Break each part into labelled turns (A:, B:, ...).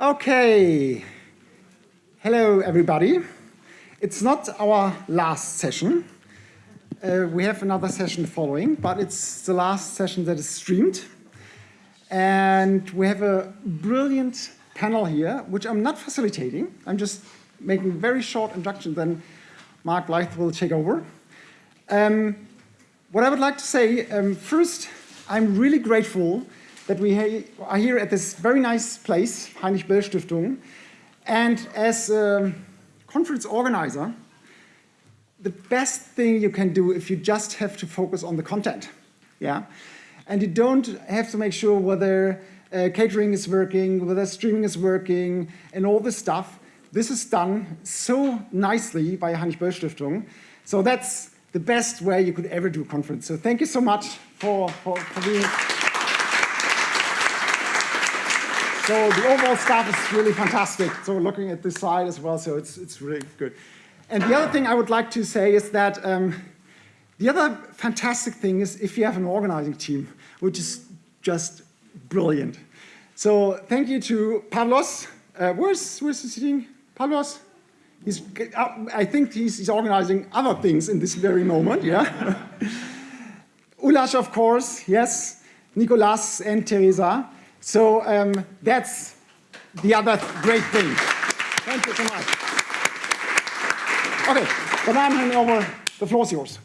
A: Okay. Hello, everybody. It's not our last session. Uh, we have another session following, but it's the last session that is streamed. And we have a brilliant panel here, which I'm not facilitating. I'm just making very short introduction, then Mark Blyth will take over. Um, what I would like to say, um, first, I'm really grateful that we are here at this very nice place, Heinrich Böll Stiftung. And as a conference organizer, the best thing you can do if you just have to focus on the content. Yeah? And you don't have to make sure whether uh, catering is working, whether streaming is working, and all this stuff. This is done so nicely by Heinrich Böll Stiftung. So that's the best way you could ever do a conference. So thank you so much for, for, for being So the overall stuff is really fantastic. So looking at this side as well, so it's, it's really good. And the other thing I would like to say is that um, the other fantastic thing is if you have an organizing team, which is just brilliant. So thank you to Pavlos. Uh, where's, where's he sitting? Pavlos? He's, uh, I think he's, he's organizing other things in this very moment, yeah? Ulash, of course, yes. Nicolas and Teresa. So um, that's the other great thing. Thank you so much. Okay, but I'm handing over. The floor is yours.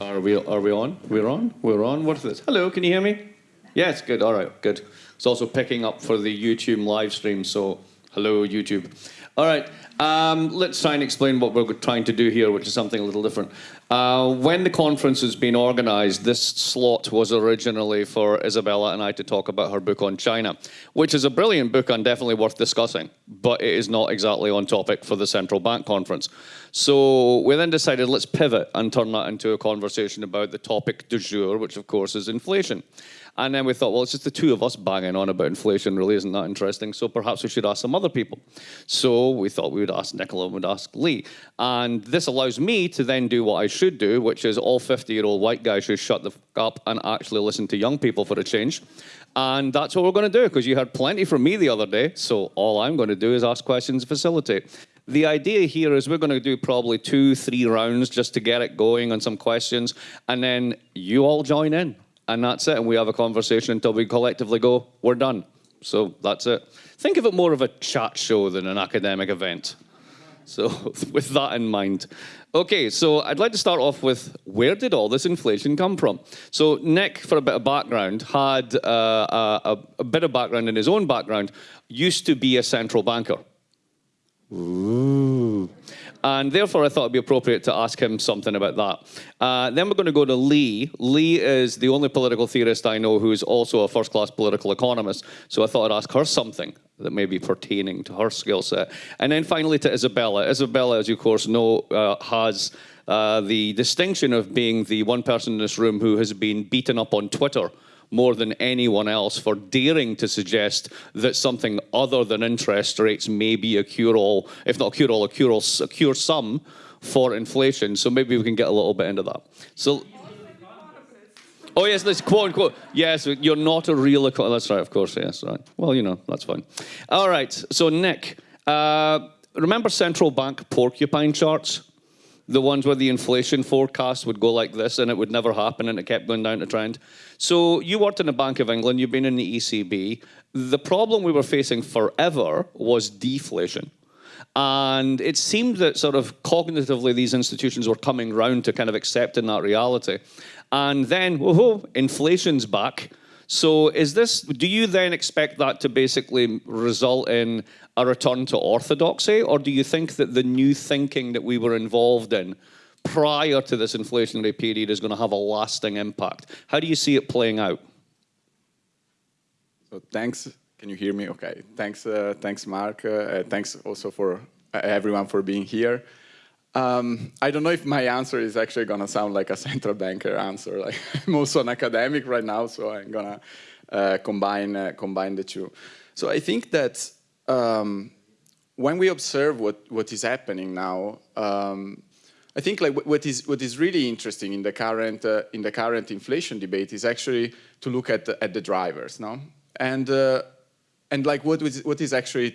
B: Are we, are we on? We're on? We're on? What is this? Hello, can you hear me? Yes, good. All right, good. It's also picking up for the YouTube live stream, so hello, YouTube. All right, um, let's try and explain what we're trying to do here, which is something a little different. Uh, when the conference has been organised, this slot was originally for Isabella and I to talk about her book on China, which is a brilliant book and definitely worth discussing, but it is not exactly on topic for the central bank conference. So we then decided let's pivot and turn that into a conversation about the topic du jour, which of course is inflation. And then we thought, well, it's just the two of us banging on about inflation really isn't that interesting, so perhaps we should ask some other people. So we thought we would ask Nicola and we'd ask Lee. And this allows me to then do what I should do, which is all 50-year-old white guys should shut the up and actually listen to young people for a change. And that's what we're going to do, because you heard plenty from me the other day, so all I'm going to do is ask questions and facilitate. The idea here is we're going to do probably two, three rounds just to get it going on some questions, and then you all join in and that's it. And we have a conversation until we collectively go, we're done. So that's it. Think of it more of a chat show than an academic event. So with that in mind. Okay, so I'd like to start off with where did all this inflation come from? So Nick, for a bit of background, had uh, a, a, bit of background in his own background, used to be a central banker. Ooh. And therefore, I thought it'd be appropriate to ask him something about that. Uh, then we're going to go to Lee. Lee is the only political theorist I know who is also a first-class political economist. So I thought I'd ask her something that may be pertaining to her skill set. And then finally to Isabella. Isabella, as you of course know, uh, has uh, the distinction of being the one person in this room who has been beaten up on Twitter more than anyone else for daring to suggest that something other than interest rates may be a cure-all, if not a cure-all, a cure-all, a cure-sum for inflation. So maybe we can get a little bit into that. So. Oh yes, this quote unquote. Yes, you're not a real economist. That's right, of course. Yes, right. Well, you know, that's fine. All right. So Nick, uh, remember central bank porcupine charts? The ones where the inflation forecast would go like this and it would never happen and it kept going down the trend. So you worked in the Bank of England, you've been in the ECB. The problem we were facing forever was deflation. And it seemed that sort of cognitively these institutions were coming round to kind of accepting that reality. And then, whoa, inflation's back. So is this, do you then expect that to basically result in a return to orthodoxy, or do you think that the new thinking that we were involved in prior to this inflationary period is going to have a lasting impact? How do you see it playing out?
C: So thanks. Can you hear me? Okay. Thanks, uh, thanks, Mark. Uh, thanks also for uh, everyone for being here. Um, I don't know if my answer is actually going to sound like a central banker answer. Like I'm also an academic right now, so I'm going to uh, combine uh, combine the two. So I think that um, when we observe what what is happening now, um, I think like what is what is really interesting in the current uh, in the current inflation debate is actually to look at the, at the drivers, no, and uh, and like what was what is actually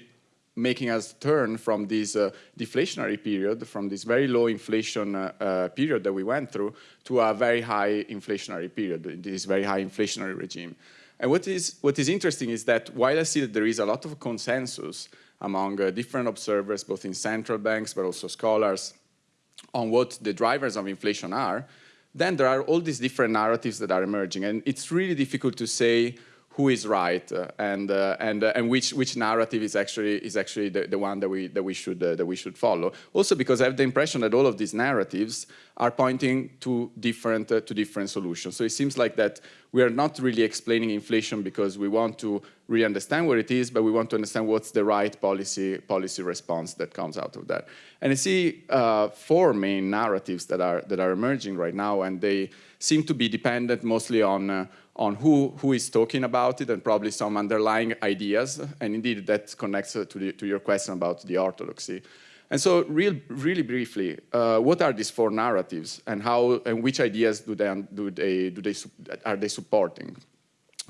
C: making us turn from this uh, deflationary period, from this very low inflation uh, uh, period that we went through, to a very high inflationary period, this very high inflationary regime. And what is, what is interesting is that while I see that there is a lot of consensus among uh, different observers, both in central banks, but also scholars, on what the drivers of inflation are, then there are all these different narratives that are emerging. And it's really difficult to say who is right uh, and uh, and uh, and which which narrative is actually is actually the, the one that we that we should uh, that we should follow. Also because I have the impression that all of these narratives are pointing to different uh, to different solutions. So it seems like that we are not really explaining inflation because we want to really understand what it is, but we want to understand what's the right policy policy response that comes out of that. And I see uh, four main narratives that are that are emerging right now, and they seem to be dependent mostly on on who, who is talking about it and probably some underlying ideas. And indeed, that connects to, the, to your question about the orthodoxy. And so real, really briefly, uh, what are these four narratives and how and which ideas do they, do they, do they, are they supporting?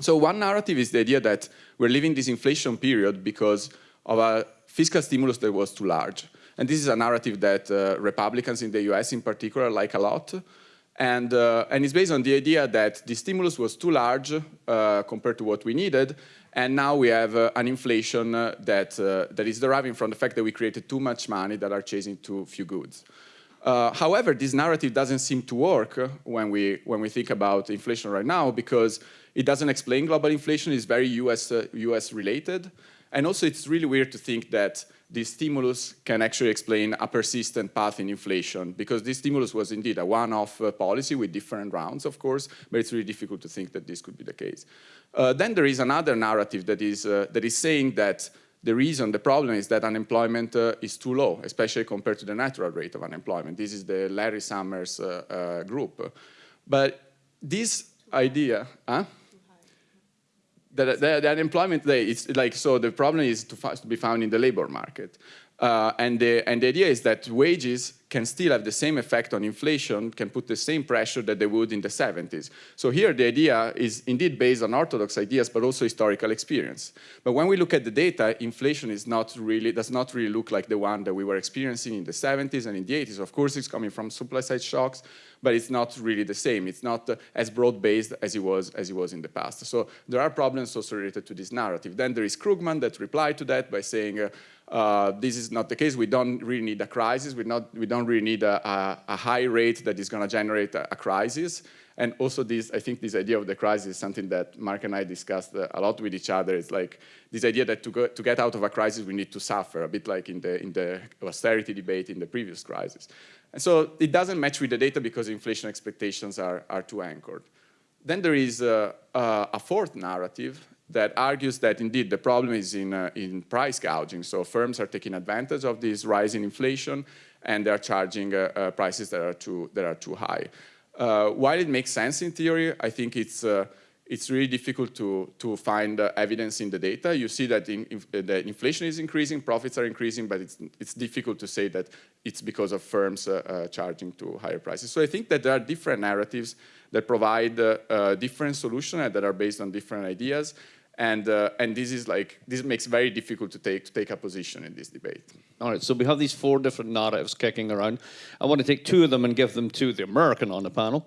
C: So one narrative is the idea that we're living this inflation period because of a fiscal stimulus that was too large. And this is a narrative that uh, Republicans in the US in particular like a lot. And, uh, and it's based on the idea that the stimulus was too large uh, compared to what we needed, and now we have uh, an inflation uh, that, uh, that is deriving from the fact that we created too much money that are chasing too few goods. Uh, however, this narrative doesn't seem to work when we, when we think about inflation right now because it doesn't explain global inflation, it's very US, US related. And also it's really weird to think that this stimulus can actually explain a persistent path in inflation because this stimulus was indeed a one-off uh, policy with different rounds, of course, but it's really difficult to think that this could be the case. Uh, then there is another narrative that is, uh, that is saying that the reason, the problem is that unemployment uh, is too low, especially compared to the natural rate of unemployment. This is the Larry Summers uh, uh, group. But this idea, huh? The, the, the, unemployment rate, is like, so the problem is to, to be found in the labor market. Uh, and, the, and the idea is that wages can still have the same effect on inflation, can put the same pressure that they would in the 70s. So here the idea is indeed based on orthodox ideas, but also historical experience. But when we look at the data, inflation is not really, does not really look like the one that we were experiencing in the 70s and in the 80s. Of course, it's coming from supply side shocks, but it's not really the same. It's not uh, as broad-based as it was as it was in the past. So there are problems also related to this narrative. Then there is Krugman that replied to that by saying, uh, uh, this is not the case. We don't really need a crisis. We, not, we don't really need a, a, a high rate that is going to generate a, a, crisis. And also this, I think this idea of the crisis is something that Mark and I discussed uh, a lot with each other. It's like this idea that to, go, to get out of a crisis, we need to suffer, a bit like in the, in the austerity debate in the previous crisis. And so it doesn't match with the data because inflation expectations are, are too anchored. Then there is uh, uh, a fourth narrative that argues that indeed the problem is in, uh, in price gouging. So firms are taking advantage of this rising inflation and they're charging uh, uh, prices that are too, that are too high. Uh, while it makes sense in theory, I think it's, uh, it's really difficult to, to find uh, evidence in the data. You see that in, in, the inflation is increasing, profits are increasing, but it's, it's difficult to say that it's because of firms charging to higher prices. So I think that there are different narratives that provide different solutions that are based on different ideas. And, uh, and this is like, this makes very difficult to take, to take a position in this debate.
B: All right, so we have these four different narratives kicking around. I want to take two of them and give them to the American on the panel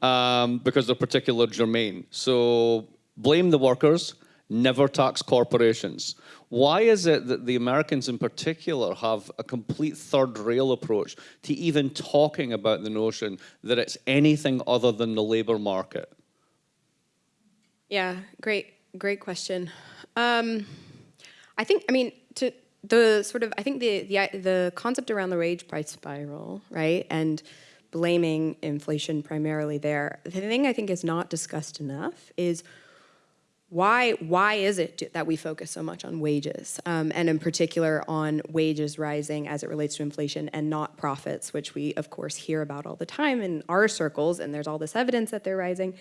B: um, because they're particular germane. So blame the workers, never tax corporations. Why is it that the Americans in particular have a complete third rail approach to even talking about the notion that it's anything other than the labor market?
D: Yeah, great great question. Um, I think, I mean, to the sort of, I think the, the, the concept around the wage price spiral, right, and blaming inflation primarily there, the thing I think is not discussed enough is why, why is it that we focus so much on wages, um, and in particular on wages rising as it relates to inflation and not profits, which we, of course, hear about all the time in our circles, and there's all this evidence that they're rising.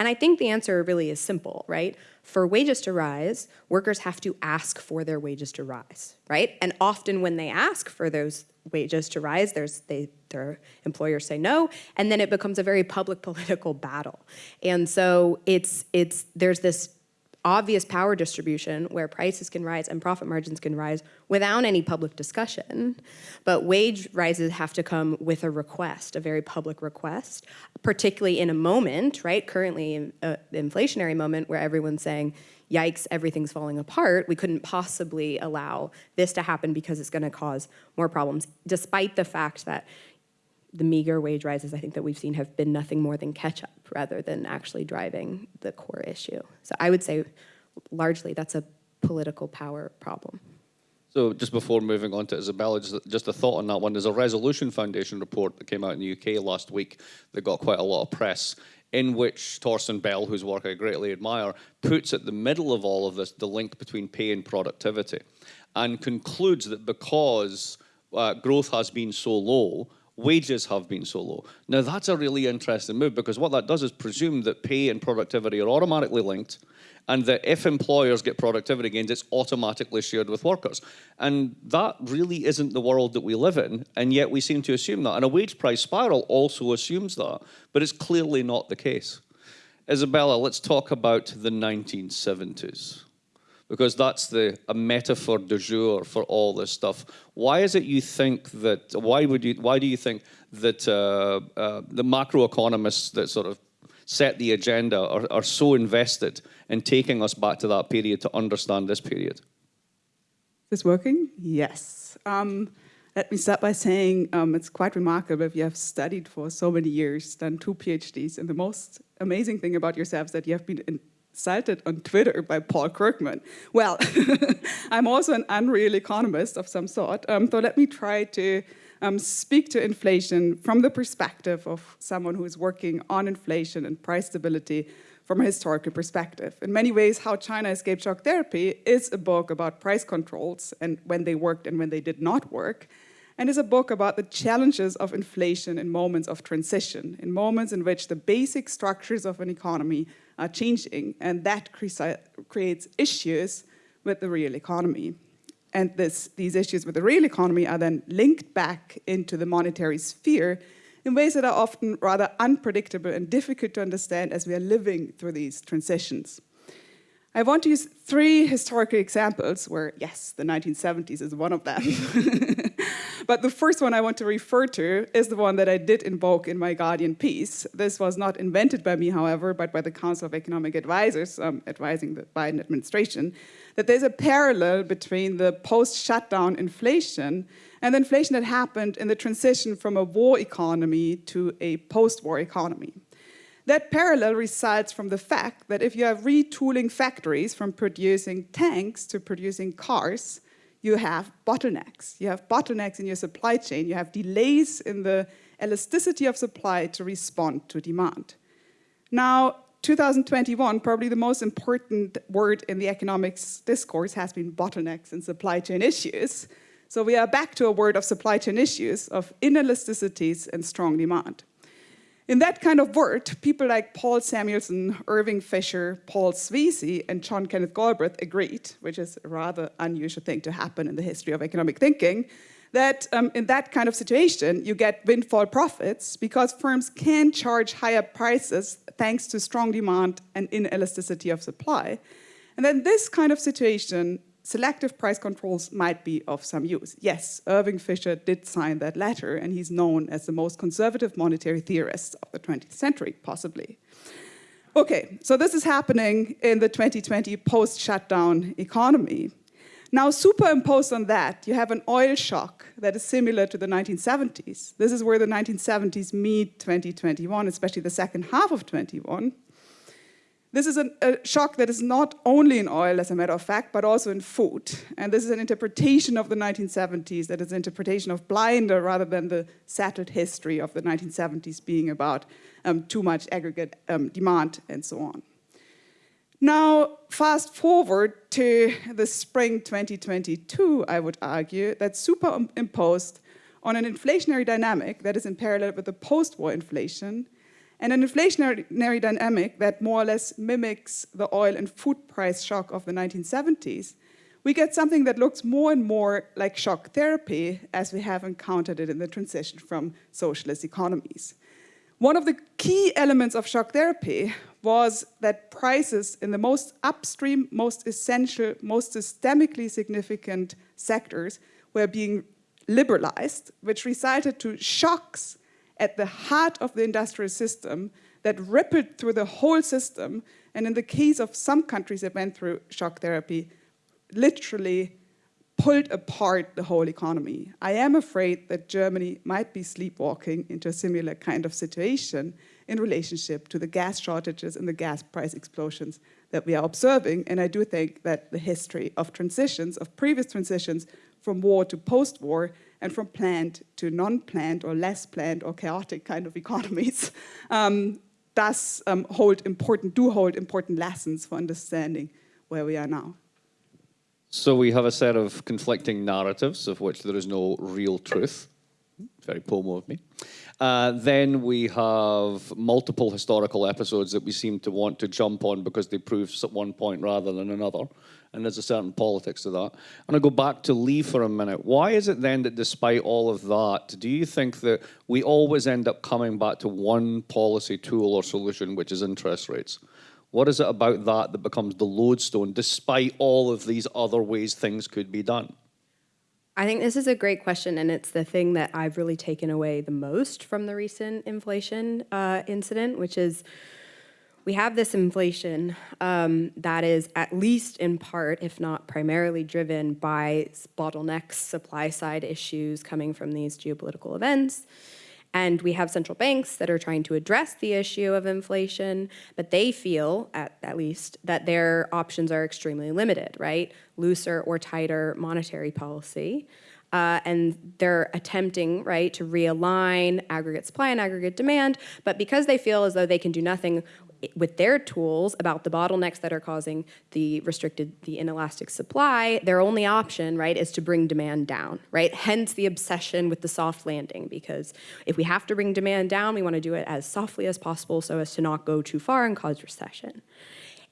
D: And I think the answer really is simple, right? For wages to rise, workers have to ask for their wages to rise, right? And often when they ask for those wages to rise, there's, they, their employers say no, and then it becomes a very public political battle. And so it's, it's, there's this obvious power distribution where prices can rise and profit margins can rise without any public discussion. But wage rises have to come with a request, a very public request, particularly in a moment, right? Currently, an uh, inflationary moment where everyone's saying, yikes, everything's falling apart. We couldn't possibly allow this to happen because it's going to cause more problems, despite the fact that the meager wage rises I think that we've seen have been nothing more than catch up rather than actually driving the core issue. So I would say largely that's a political power problem.
B: So just before moving on to Isabella, just, a thought on that one. There's a Resolution Foundation report that came out in the UK last week that got quite a lot of press in which Torsten Bell, whose work I greatly admire, puts at the middle of all of this the link between pay and productivity and concludes that because uh, growth has been so low, wages have been so low. Now that's a really interesting move because what that does is presume that pay and productivity are automatically linked and that if employers get productivity gains, it's automatically shared with workers. And that really isn't the world that we live in, and yet we seem to assume that. And a wage price spiral also assumes that, but it's clearly not the case. Isabella, let's talk about the 1970s because that's the a metaphor du jour for all this stuff. Why is it you think that? Why would you? Why do you think that uh, uh, the macroeconomists that sort of set the agenda are, are so invested in taking us back to that period to understand this period?
E: Is this working? Yes. Um, let me start by saying um, it's quite remarkable if you have studied for so many years, done two PhDs, and the most amazing thing about yourself is that you have been in, cited on Twitter by Paul Krugman. Well, I'm also an unreal economist of some sort, um, so let me try to um, speak to inflation from the perspective of someone who is working on inflation and price stability from a historical perspective. In many ways, How China Escaped Shock Therapy is a book about price controls and when they worked and when they did not work, and is a book about the challenges of inflation in moments of transition, in moments in which the basic structures of an economy are changing, and that creates issues with the real economy. And this, these issues with the real economy are then linked back into the monetary sphere in ways that are often rather unpredictable and difficult to understand as we are living through these transitions. I want to use three historical examples where, yes, the 1970s is one of them. but the first one I want to refer to is the one that I did invoke in my Guardian piece. This was not invented by me, however, but by the Council of Economic Advisors um, advising the Biden administration, that there's a parallel between the post-shutdown inflation and the inflation that happened in the transition from a war economy to a post-war economy. That parallel results from the fact that if you have retooling factories from producing tanks to producing cars, you have bottlenecks. You have bottlenecks in your supply chain. You have delays in the elasticity of supply to respond to demand. Now, 2021, probably the most important word in the economics discourse has been bottlenecks and supply chain issues. So we are back to a word of supply chain issues, of inelasticities and strong demand. In that kind of world, people like Paul Samuelson, Irving Fisher, Paul Sweezy, and John Kenneth Galbraith agreed, which is a rather unusual thing to happen in the history of economic thinking, that um, in that kind of situation, you get windfall profits because firms can charge higher prices thanks to strong demand and inelasticity of supply. And then this kind of situation selective price controls might be of some use. Yes, Irving Fisher did sign that letter, and he's known as the most conservative monetary theorist of the 20th century, possibly. Okay, so this is happening in the 2020 post-shutdown economy. Now, superimposed on that, you have an oil shock that is similar to the 1970s. This is where the 1970s meet 2021, especially the second half of 21. This is an, a shock that is not only in oil, as a matter of fact, but also in food. And this is an interpretation of the 1970s that is an interpretation of Blinder rather than the settled history of the 1970s being about um, too much aggregate um, demand and so on. Now, fast forward to the spring 2022, I would argue, that's superimposed on an inflationary dynamic that is in parallel with the post-war inflation, and an inflationary dynamic that more or less mimics the oil and food price shock of the 1970s, we get something that looks more and more like shock therapy as we have encountered it in the transition from socialist economies. One of the key elements of shock therapy was that prices in the most upstream, most essential, most systemically significant sectors were being liberalized, which resulted to shocks at the heart of the industrial system that rippled through the whole system. And in the case of some countries that went through shock therapy, literally pulled apart the whole economy. I am afraid that Germany might be sleepwalking into a similar kind of situation in relationship to the gas shortages and the gas price explosions that we are observing. And I do think that the history of transitions, of previous transitions from war to post-war, and from planned to non-planned or less planned or chaotic kind of economies, um, does um, hold important, do hold important lessons for understanding where we are now.
B: So we have a set of conflicting narratives of which there is no real truth. Very pomo of me. Uh, then we have multiple historical episodes that we seem to want to jump on because they prove at one point rather than another. And there's a certain politics to that. And I go back to Lee for a minute. Why is it then that despite all of that, do you think that we always end up coming back to one policy tool or solution, which is interest rates? What is it about that that becomes the lodestone despite all of these other ways things could be done?
D: I think this is a great question, and it's the thing that I've really taken away the most from the recent inflation uh, incident, which is we have this inflation um, that is at least in part, if not primarily driven by bottlenecks, supply side issues coming from these geopolitical events. And we have central banks that are trying to address the issue of inflation, but they feel, at, at least, that their options are extremely limited, right? Looser or tighter monetary policy. Uh, and they're attempting, right, to realign aggregate supply and aggregate demand, but because they feel as though they can do nothing with their tools about the bottlenecks that are causing the restricted, the inelastic supply, their only option, right, is to bring demand down, right? Hence the obsession with the soft landing, because if we have to bring demand down, we want to do it as softly as possible so as to not go too far and cause recession.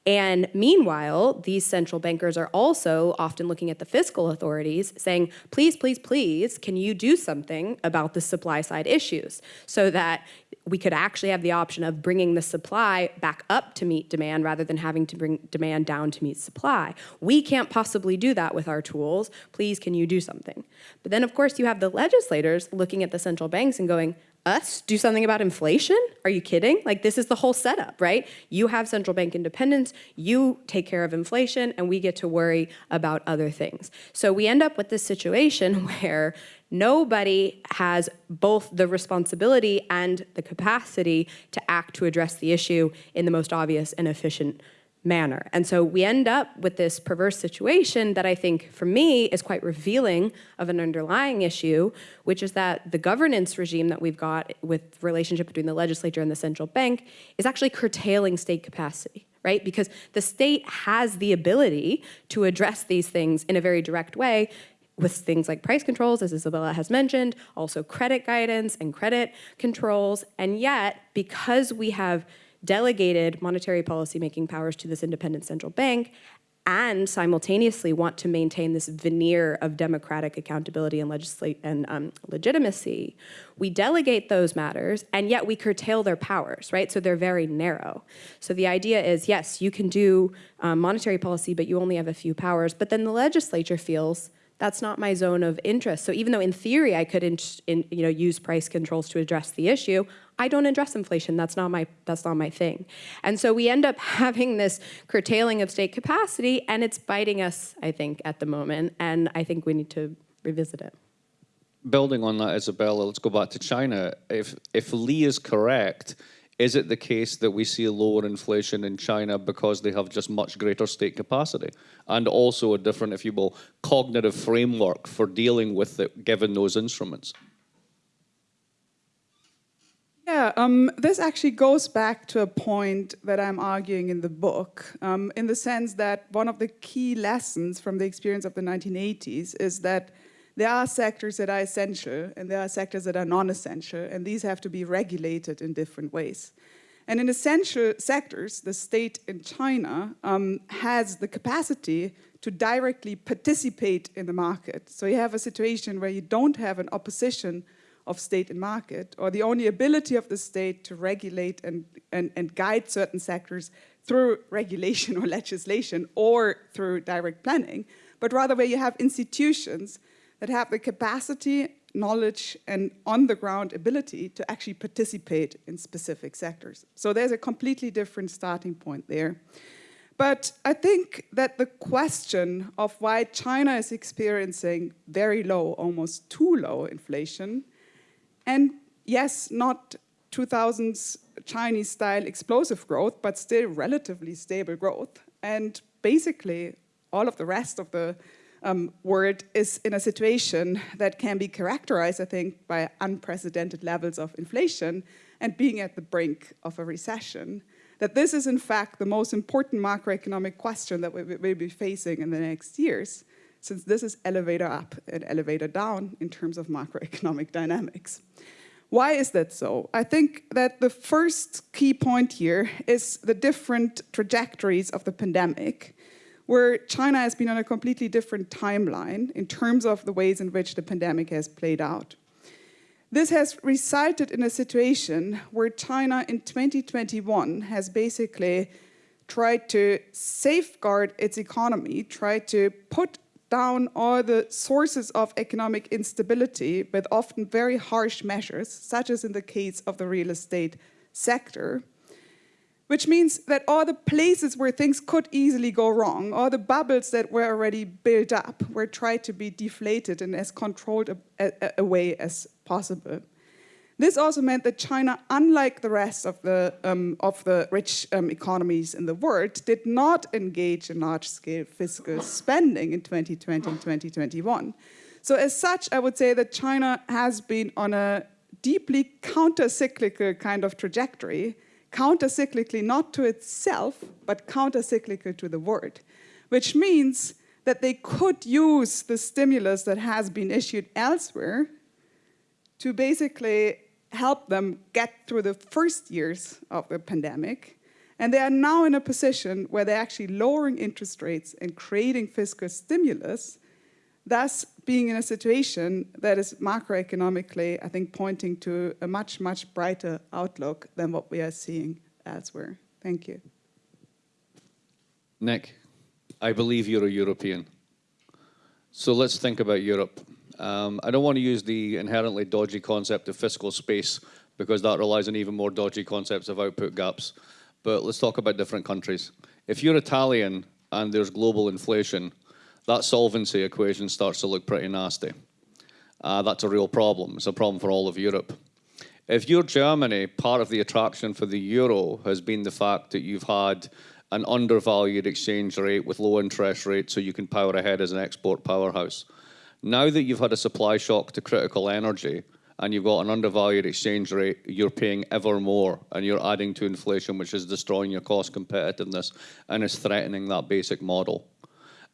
D: And meanwhile, these central bankers are also often looking at the fiscal authorities saying, please, please, please, can you do something about the supply side issues so that we could actually have the option of bringing the supply back up to meet demand rather than having to bring demand down to meet supply. We can't possibly do that with our tools. Please, can you do something? But then, of course, you have the legislators looking at the central banks and going, us do something about inflation? Are you kidding? Like this is the whole setup, right? You have central bank independence, you take care of inflation, and we get to worry about other things. So we end up with this situation where nobody has both the responsibility and the capacity to act to address the issue in the most obvious and efficient manner. And so we end up with this perverse situation that I think, for me, is quite revealing of an underlying issue, which is that the governance regime that we've got with relationship between the legislature and the central bank is actually curtailing state capacity right? Because the state has the ability to address these things in a very direct way with things like price controls, as Isabella has mentioned, also credit guidance and credit controls. And yet, because we have delegated monetary policy making powers to this independent central bank and simultaneously want to maintain this veneer of democratic accountability and, and um, legitimacy, we delegate those matters and yet we curtail their powers, right? So they're very narrow. So the idea is, yes, you can do um, monetary policy, but you only have a few powers, but then the legislature feels that's not my zone of interest. So even though in theory I could in, in, you know, use price controls to address the issue, I don't address inflation. That's not my that's not my thing. And so we end up having this curtailing of state capacity and it's biting us, I think, at the moment. And I think we need to revisit it.
B: Building on that, Isabella, let's go back to China. If if Lee is correct, is it the case that we see lower inflation in China because they have just much greater state capacity and also a different, if you will, cognitive framework for dealing with it given those instruments?
E: Yeah, um, this actually goes back to a point that I'm arguing in the book, um, in the sense that one of the key lessons from the experience of the 1980s is that there are sectors that are essential and there are sectors that are non-essential, and these have to be regulated in different ways. And in essential sectors, the state in China um, has the capacity to directly participate in the market. So you have a situation where you don't have an opposition of state and market, or the only ability of the state to regulate and, and, and guide certain sectors through regulation or legislation or through direct planning, but rather where you have institutions that have the capacity, knowledge, and on-the-ground ability to actually participate in specific sectors. So there's a completely different starting point there. But I think that the question of why China is experiencing very low, almost too low inflation and yes, not 2000s Chinese-style explosive growth, but still relatively stable growth. And basically, all of the rest of the um, world is in a situation that can be characterized, I think, by unprecedented levels of inflation and being at the brink of a recession. That this is, in fact, the most important macroeconomic question that we will be facing in the next years, since this is elevator up and elevator down in terms of macroeconomic dynamics. Why is that so? I think that the first key point here is the different trajectories of the pandemic, where China has been on a completely different timeline in terms of the ways in which the pandemic has played out. This has resulted in a situation where China in 2021 has basically tried to safeguard its economy, tried to put down all the sources of economic instability with often very harsh measures, such as in the case of the real estate sector, which means that all the places where things could easily go wrong, all the bubbles that were already built up, were tried to be deflated in as controlled a, a, a way as possible. This also meant that China, unlike the rest of the, um, of the rich um, economies in the world, did not engage in large-scale fiscal spending in 2020 and 2021. So as such, I would say that China has been on a deeply counter-cyclical kind of trajectory, counter-cyclically not to itself, but counter-cyclical to the world, which means that they could use the stimulus that has been issued elsewhere to basically help them get through the first years of the pandemic. And they are now in a position where they're actually lowering interest rates and creating fiscal stimulus, thus being in a situation that is macroeconomically, I think, pointing to a much, much brighter outlook than what we are seeing elsewhere. Thank you.
B: Nick, I believe you're a European. So let's think about Europe. Um, I don't want to use the inherently dodgy concept of fiscal space because that relies on even more dodgy concepts of output gaps. But let's talk about different countries. If you're Italian and there's global inflation, that solvency equation starts to look pretty nasty. Uh, that's a real problem. It's a problem for all of Europe. If you're Germany, part of the attraction for the euro has been the fact that you've had an undervalued exchange rate with low interest rates so you can power ahead as an export powerhouse. Now that you've had a supply shock to critical energy and you've got an undervalued exchange rate, you're paying ever more and you're adding to inflation, which is destroying your cost competitiveness and is threatening that basic model.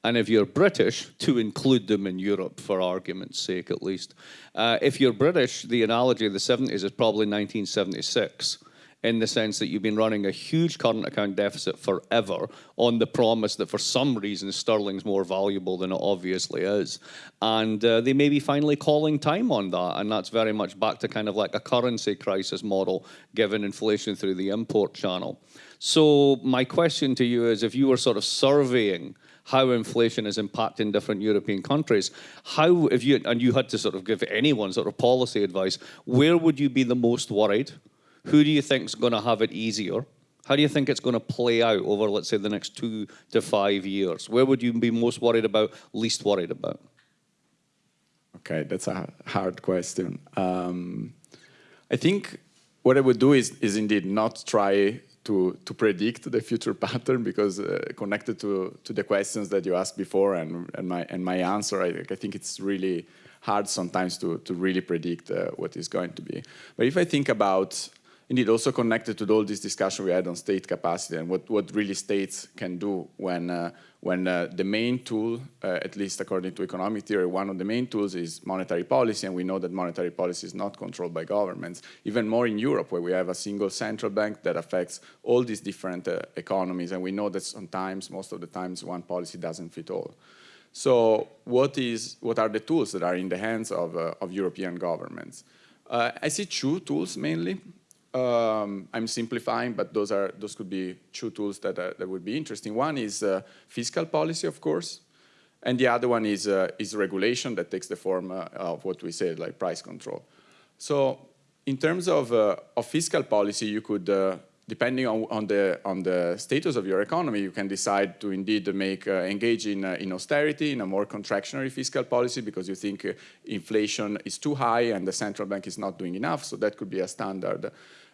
B: And if you're British, to include them in Europe for argument's sake at least, uh, if you're British, the analogy of the 70s is probably 1976 in the sense that you've been running a huge current account deficit forever on the promise that for some reason sterling's more valuable than it obviously is. And uh, they may be finally calling time on that. And that's very much back to kind of like a currency crisis model given inflation through the import channel. So my question to you is if you were sort of surveying how inflation is impacting different European countries. How, if you, and you had to sort of give anyone sort of policy advice, where would you be the most worried? Who do you think is going to have it easier? How do you think it's going to play out over, let's say, the next two to five years? Where would you be most worried about, least worried about?
C: Okay, that's a hard question. Um, I think what I would do is, is indeed not try to, to predict the future pattern because uh, connected to, to the questions that you asked before and, and, my, and my answer, I, I think it's really hard sometimes to, to really predict uh, what is going to be. But if I think about indeed also connected to all this discussion we had on state capacity and what, what really states can do when, uh, when uh, the main tool, uh, at least according to economic theory, one of the main tools is monetary policy, and we know that monetary policy is not controlled by governments. Even more in Europe, where we have a single central bank that affects all these different uh, economies, and we know that sometimes, most of the times, one policy doesn't fit all. So what, is, what are the tools that are in the hands of, uh, of European governments? Uh, I see two tools mainly. Um, I'm simplifying, but those, are, those could be two tools that, uh, that would be interesting. One is uh, fiscal policy, of course, and the other one is, uh, is regulation that takes the form uh, of what we say, like price control. So in terms of, of fiscal policy, you could depending on, on, the, on the status of your economy, you can decide to indeed make, uh, engage in, uh, in austerity, in a more contractionary fiscal policy because you think uh, inflation is too high and the central bank is not doing enough. So that could be a standard,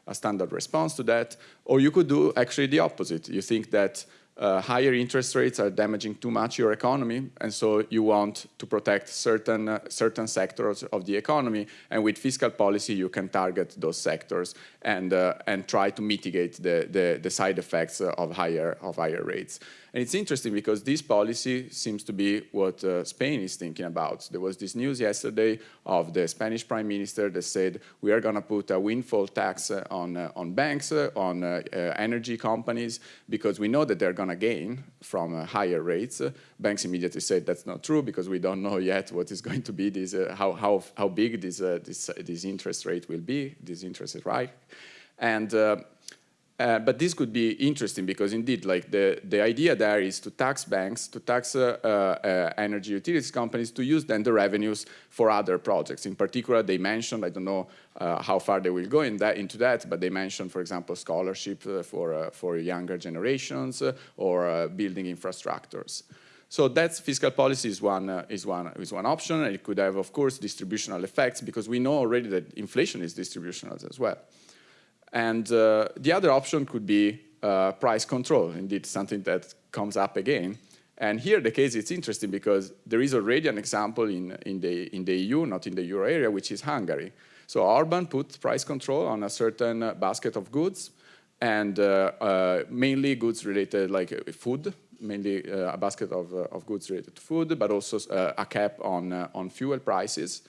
C: a standard response to that. Or you could do actually the opposite. You think that uh, higher interest rates are damaging too much your economy, and so you want to protect certain, uh, certain sectors of the economy, and with fiscal policy you can target those sectors and, uh, and try to mitigate the, the, the, side effects of higher, of higher rates. And it's interesting because this policy seems to be what uh, Spain is thinking about. There was this news yesterday of the Spanish prime minister that said we are going to put a windfall tax uh, on, uh, on banks, uh, on uh, uh, energy companies, because we know that they're going to gain from higher rates. banks immediately said that's not true because we don't know yet what is going to be this, how, how, how big this, this, this interest rate will be, this interest rate. And uh, but this could be interesting because indeed, like the, the idea there is to tax banks, to tax uh, uh, energy utilities companies to use then the revenues for other projects. In particular, they mentioned, I don't know uh, how far they will go in that, into that, but they mentioned, for example, scholarship uh, for, for younger generations or building infrastructures. So that's fiscal policy is one, uh, is, one, is one option. It could have, of course, distributional effects because we know already that inflation is distributional as well. And uh, the other option could be uh, price control, indeed something that comes up again. And here the case is interesting because there is already an example in, in, the, in the EU, not in the euro area, which is Hungary. So Orban put price control on a certain uh, basket of goods and uh, uh, mainly goods related like uh, food, mainly a basket of, of goods related to food, but also a cap on, on fuel prices.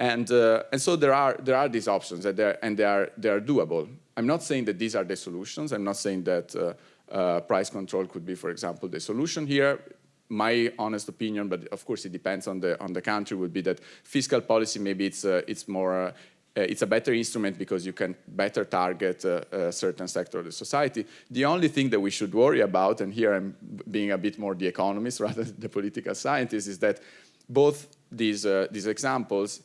C: And, uh, and so there are, there are these options and, and they, are, they are doable. I'm not saying that these are the solutions. I'm not saying that uh, uh, price control could be, for example, the solution here. My honest opinion, but of course it depends on the, on the country, would be that fiscal policy, maybe it's, uh, it's more, uh, it's a better instrument because you can better target uh, a certain sector of the society. The only thing that we should worry about, and here I'm being a bit more the economist rather than the political scientist, is that both these, these examples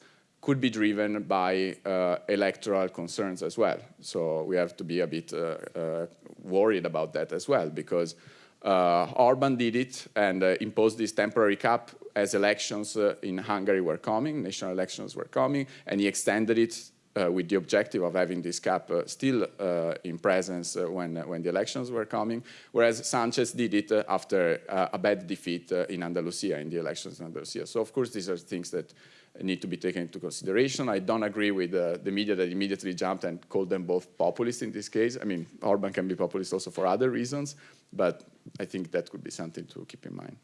C: could be driven by uh, electoral concerns as well. So we have to be a bit uh, uh, worried about that as well, because uh, Orban did it and imposed this temporary cap as elections in Hungary were coming, national elections were coming, and he extended it uh, with the objective of having this cap uh, still uh, in presence when, when the elections were coming, whereas Sanchez did it after a bad defeat in Andalusia, in the elections in Andalusia. So of course these are things that need to be taken into consideration. I don't agree with uh, the media that immediately jumped and called them both populist in this case. I mean, Orban can be populist also for other reasons, but I think that could be something to keep in mind.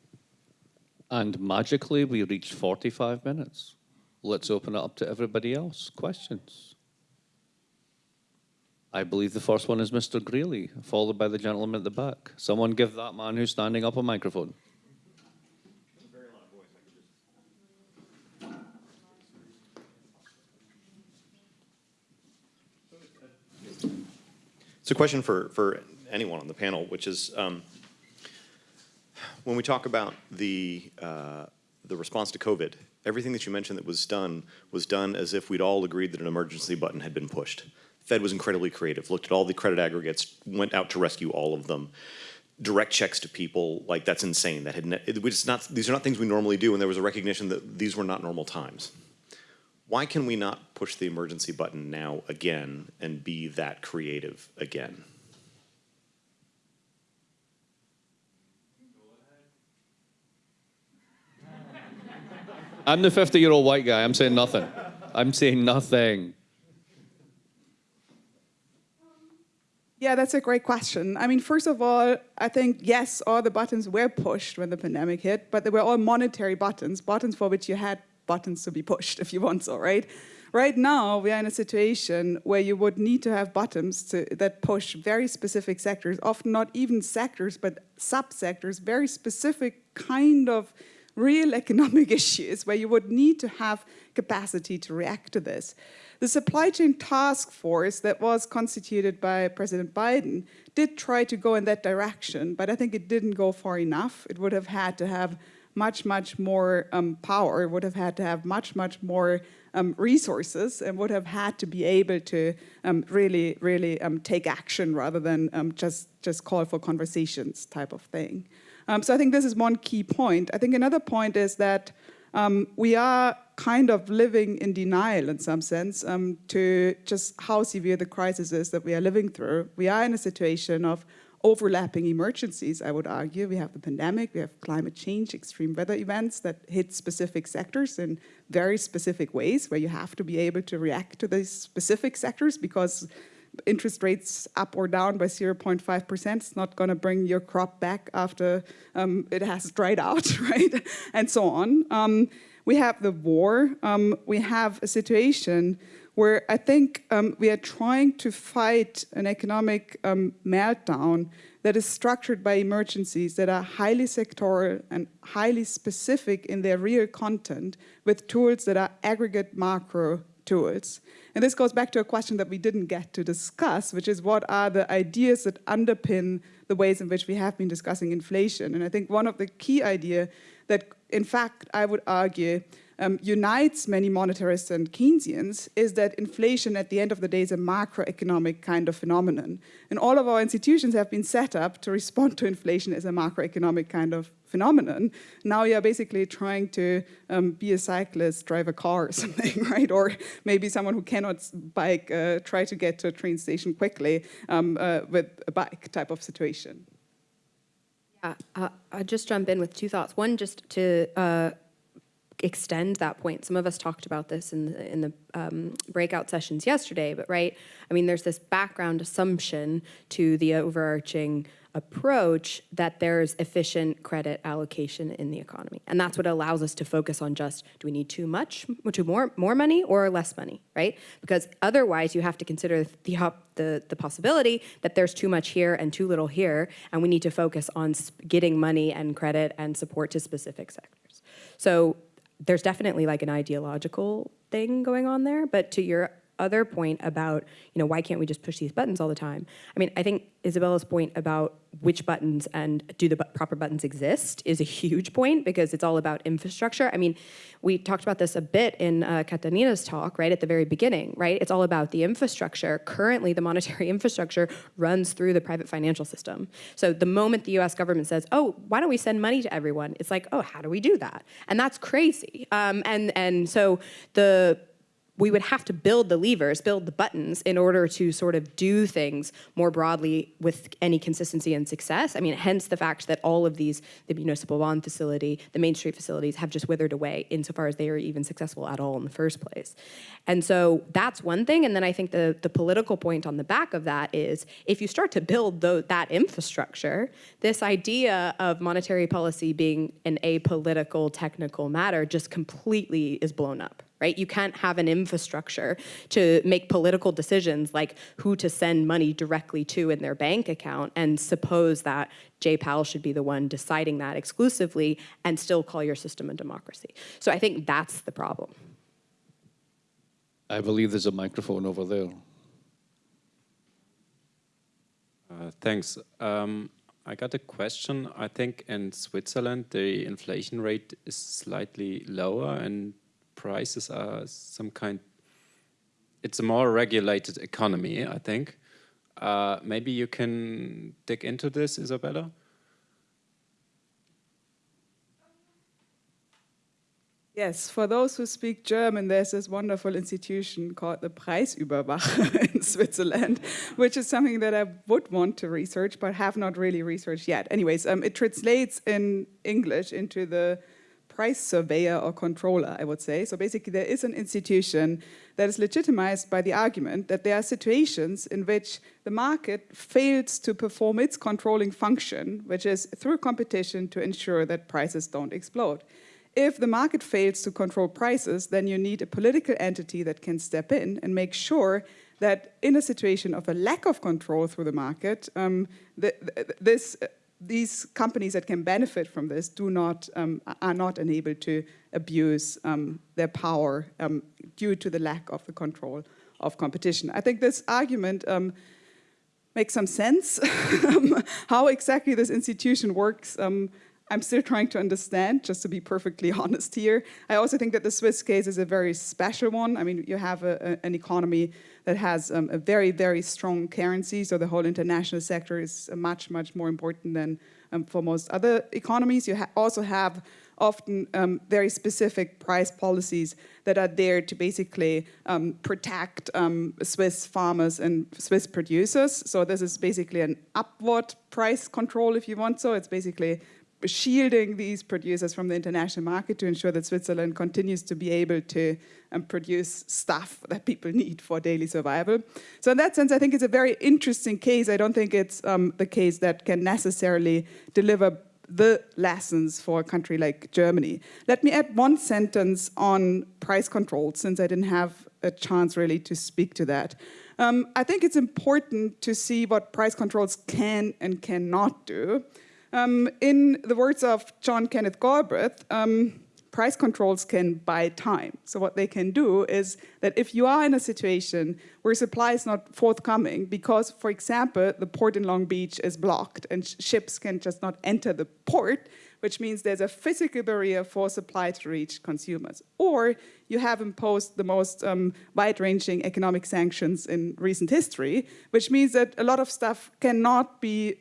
B: And magically, we reached 45 minutes. Let's open it up to everybody else. Questions? I believe the first one is Mr. Greeley, followed by the gentleman at the back. Someone give that man who's standing up a microphone.
F: It's a question for, for anyone on the panel, which is um, when we talk about the, uh, the response to COVID, everything that you mentioned that was done was done as if we'd all agreed that an emergency button had been pushed. Fed was incredibly creative, looked at all the credit aggregates, went out to rescue all of them. Direct checks to people, like that's insane. That had it, it's not, these are not things we normally do, and there was a recognition that these were not normal times. Why can we not push the emergency button now again and be that creative again?
B: I'm the 50-year-old white guy. I'm saying nothing. I'm saying nothing.
E: Yeah, that's a great question. I mean, first of all, I think, yes, all the buttons were pushed when the pandemic hit, but they were all monetary buttons, buttons for which you had buttons to be pushed if you want so, right? Right now, we are in a situation where you would need to have buttons to, that push very specific sectors, often not even sectors, but subsectors, very specific kind of real economic issues where you would need to have capacity to react to this. The supply chain task force that was constituted by President Biden did try to go in that direction, but I think it didn't go far enough. It would have had to have much, much more um, power, would have had to have much, much more um, resources, and would have had to be able to um, really, really um, take action rather than um, just, just call for conversations type of thing. Um, so I think this is one key point. I think another point is that we are kind of living in denial in some sense to just how severe the crisis is that we are living through. We are in a situation of overlapping emergencies, I would argue. We have the pandemic, we have climate change, extreme weather events that hit specific sectors in very specific ways where you have to be able to react to these specific sectors because interest rates up or down by 0.5% is not going to bring your crop back after um, it has dried out, right? and so on. Um, we have the war. Um, we have a situation where I think um, we are trying to fight an economic um, meltdown that is structured by emergencies that are highly sectoral and highly specific in their real content with tools that are aggregate macro tools. And this goes back to a question that we didn't get to discuss, which is what are the ideas that underpin the ways in which we have been discussing inflation. And I think one of the key idea that, in fact, I would argue um, unites many monetarists and Keynesians is that inflation at the end of the day is a macroeconomic kind of phenomenon. And all of our institutions have been set up to respond to inflation as a macroeconomic kind of phenomenon. Now you're basically trying to um, be a cyclist, drive a car or something, right? Or maybe someone who cannot bike, uh, try to get to a train station quickly um, uh, with a bike type of situation.
D: Yeah, uh, I'll just jump in with two thoughts. One, just to uh, extend that point. Some of us talked about this in the, in the um, breakout sessions yesterday, but right, I mean, there's this background assumption to the overarching approach that there's efficient credit allocation in the economy. And that's what allows us to focus on just, do we need too much, too more, more money or less money, right? Because otherwise you have to consider the, the, the possibility that there's too much here and too little here, and we need to focus on getting money and credit and support to specific sectors. So there's definitely like an ideological thing going on there, but to your other point about, you know, why can't we just push these buttons all the time? I mean, I think Isabella's point about which buttons and do the proper buttons exist is a huge point because it's all about infrastructure. I mean, we talked about this a bit in uh, Katarina's talk, right, at the very beginning, right? It's all about the infrastructure. Currently, the monetary infrastructure runs through the private financial system. So the moment the US government says, oh, why don't we send money to everyone? It's like, oh, how do we do that? And that's crazy. Um, and, and so the we would have to build the levers, build the buttons in order to sort of do things more broadly with any consistency and success. I mean, hence the fact that all of these, the municipal bond facility, the Main Street facilities have just withered away insofar as they are even successful at all in the first place. And so that's one thing. And then I think the, the political point on the back of that is if you start to build the, that infrastructure, this idea of monetary policy being an apolitical technical matter just completely is blown up right? You can't have an infrastructure to make political decisions like who to send money directly to in their bank account and suppose that Jay Powell should be the one deciding that exclusively and still call your system a democracy. So I think that's the problem.
B: I believe there's a microphone over there.
G: Uh, thanks. Um, I got a question. I think in Switzerland the inflation rate is slightly lower and prices are some kind, it's a more regulated economy, I think. Uh, maybe you can dig into this, Isabella?
E: Yes, for those who speak German, there's this wonderful institution called the Preisüberwacher in Switzerland, which is something that I would want to research, but have not really researched yet. Anyways, um, it translates in English into the price surveyor or controller, I would say. So basically there is an institution that is legitimized by the argument that there are situations in which the market fails to perform its controlling function, which is through competition to ensure that prices don't explode. If the market fails to control prices, then you need a political entity that can step in and make sure that in a situation of a lack of control through the market, um, the, the, this, these companies that can benefit from this do not, um, are not enabled to abuse um, their power um, due to the lack of the control of competition. I think this argument um, makes some sense. How exactly this institution works, um, I'm still trying to understand, just to be perfectly honest here. I also think that the Swiss case is a very special one. I mean, you have a, a, an economy that has um, a very, very strong currency, so the whole international sector is much, much more important than um, for most other economies. You ha also have often um, very specific price policies that are there to basically um, protect um, Swiss farmers and Swiss producers. So this is basically an upward price control, if you want so. It's basically shielding these producers from the international market to ensure that Switzerland continues to be able to um, produce stuff that people need for daily survival. So in that sense, I think it's a very interesting case. I don't think it's um, the case that can necessarily deliver the lessons for a country like Germany. Let me add one sentence on price control, since I didn't have a chance really to speak to that. Um, I think it's important to see what price controls can and cannot do. Um, in the words of John Kenneth Galbraith, um, price controls can buy time. So what they can do is that if you are in a situation where supply is not forthcoming because, for example, the port in Long Beach is blocked and sh ships can just not enter the port, which means there's a physical barrier for supply to reach consumers. Or you have imposed the most um, wide-ranging economic sanctions in recent history, which means that a lot of stuff cannot be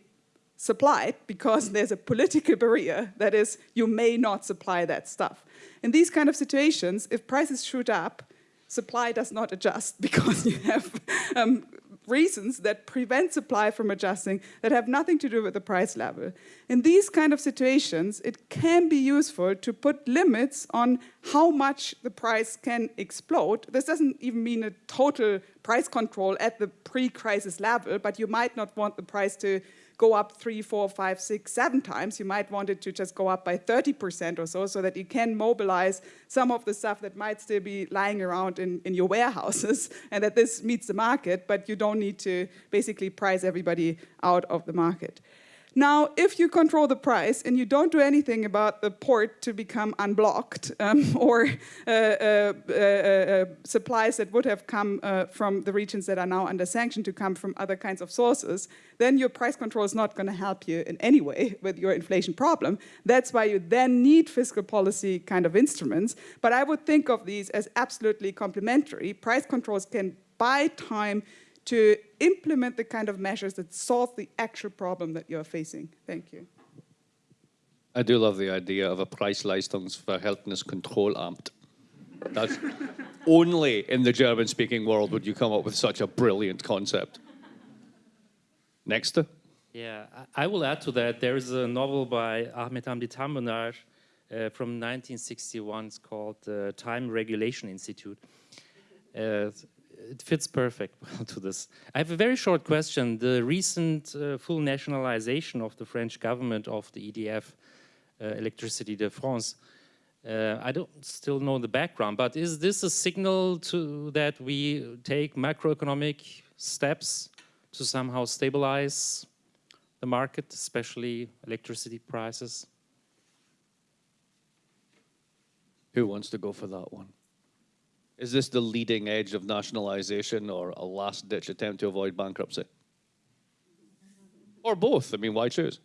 E: supplied because there's a political barrier that is you may not supply that stuff. In these kind of situations, if prices shoot up, supply does not adjust because you have um, reasons that prevent supply from adjusting that have nothing to do with the price level. In these kind of situations, it can be useful to put limits on how much the price can explode. This doesn't even mean a total price control at the pre-crisis level, but you might not want the price to go up three, four, five, six, seven times. You might want it to just go up by 30% or so, so that you can mobilize some of the stuff that might still be lying around in, in your warehouses, and that this meets the market, but you don't need to basically price everybody out of the market. Now, if you control the price and you don't do anything about the port to become unblocked um, or uh, uh, uh, uh, supplies that would have come uh, from the regions that are now under sanction to come from other kinds of sources, then your price control is not going to help you in any way with your inflation problem. That's why you then need fiscal policy kind of instruments. But I would think of these as absolutely complementary. Price controls can buy time to implement the kind of measures that solve the actual problem that you're facing. Thank you.
B: I do love the idea of a Preisleistungsverhältniskontrollamt. That's only in the German-speaking world would you come up with such a brilliant concept. Next.
H: Yeah, I will add to that. There is a novel by Ahmed Hamdi Tanpınar uh, from 1961. It's called the Time Regulation Institute. Uh, it fits perfect to this. I have a very short question. The recent uh, full nationalization of the French government of the EDF, uh, Electricité de France, uh, I don't still know the background, but is this a signal to that we take macroeconomic steps to somehow stabilize the market, especially electricity prices?
B: Who wants to go for that one? Is this the leading edge of nationalization or a last ditch attempt to avoid bankruptcy? Or both? I mean, why choose?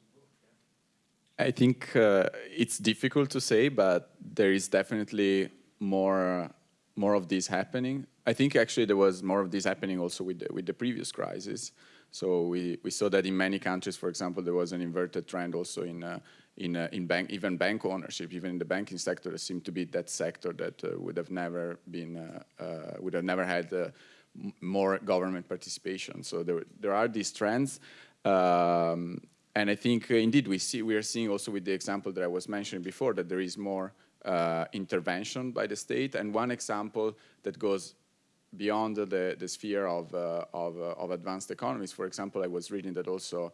C: I think uh, it's difficult to say, but there is definitely more more of this happening. I think actually there was more of this happening also with the, with the previous crisis. So we, we saw that in many countries, for example, there was an inverted trend also in uh, in, uh, in bank, even bank ownership, even in the banking sector, there seemed to be that sector that uh, would have never been, uh, uh would have never had uh, more government participation. So there, there are these trends. Um, and I think uh, indeed we see, we are seeing also with the example that I was mentioning before that there is more intervention by the state. And one example that goes beyond the, the sphere of, of, of, advanced economies. For example, I was reading that also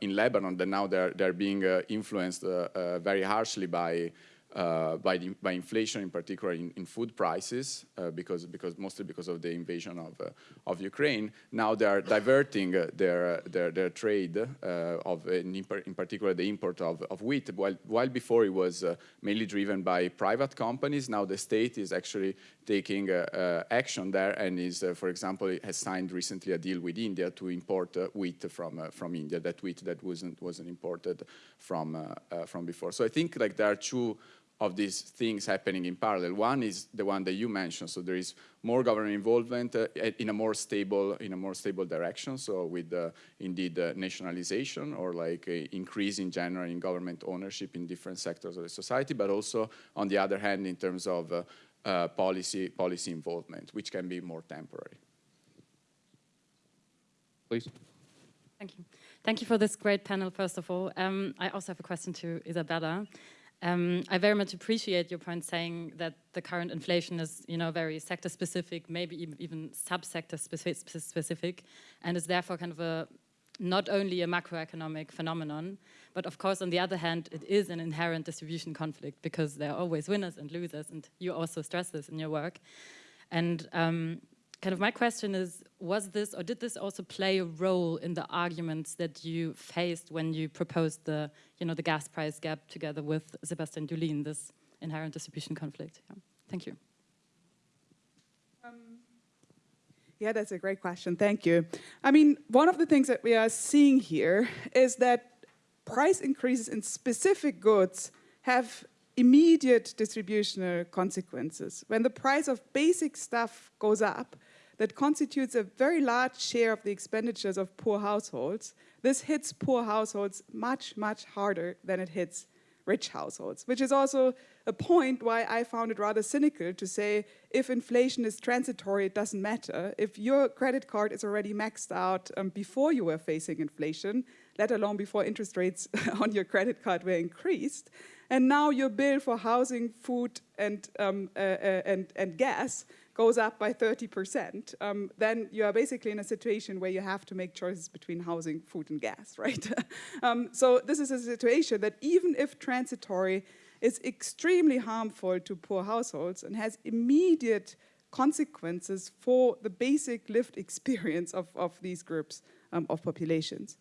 C: in Lebanon, that now they're, they're being uh, influenced uh, very harshly by uh, by, the, by inflation, in particular in, in food prices, uh, because, because mostly because of the invasion of, uh, of Ukraine. Now they are diverting uh, their, their, their trade uh, of, in, in, particular, the import of, of wheat. While, while before it was uh, mainly driven by private companies, now the state is actually taking action there and is, for example, has signed recently a deal with India to import wheat from, from India, that wheat that wasn't, wasn't imported from, from before. So I think like there are two of these things happening in parallel. One is the one that you mentioned, so there is more government involvement uh, in a more stable in a more stable direction. So with uh, indeed uh, nationalization or like increase in general in government ownership in different sectors of the society, but also on the other hand in terms of uh, uh, policy policy involvement, which can be more temporary.
B: Please.
I: Thank you. Thank you for this great panel, first of all. Um, I also have a question to Isabella. Um, I very much appreciate your point saying that the current inflation is, you know, very sector specific, maybe even, subsector specific, and is therefore kind of a not only a macroeconomic phenomenon, but of course, on the other hand, it is an inherent distribution conflict because there are always winners and losers, and you also stress this in your work. And um, kind of my question is, was this or did this also play a role in the arguments that you faced when you proposed the, you know, the gas price cap together with Sebastian Dullien, this inherent distribution conflict? Yeah. Thank you.
E: Um, yeah, that's a great question. Thank you. I mean, one of the things that we are seeing here is that price increases in specific goods have immediate distributional consequences. When the price of basic stuff goes up, that constitutes a very large share of the expenditures of poor households. This hits poor households much, much harder than it hits rich households, which is also a point why I found it rather cynical to say if inflation is transitory, it doesn't matter. If your credit card is already maxed out um, before you were facing inflation, let alone before interest rates on your credit card were increased, and now your bill for housing, food, and, um, uh, uh, and, and gas goes up by 30%, um, then you are basically in a situation where you have to make choices between housing, food, and gas, right? um, so this is a situation that even if transitory, is extremely harmful to poor households and has immediate consequences for the basic lived experience of, of these groups um, of populations.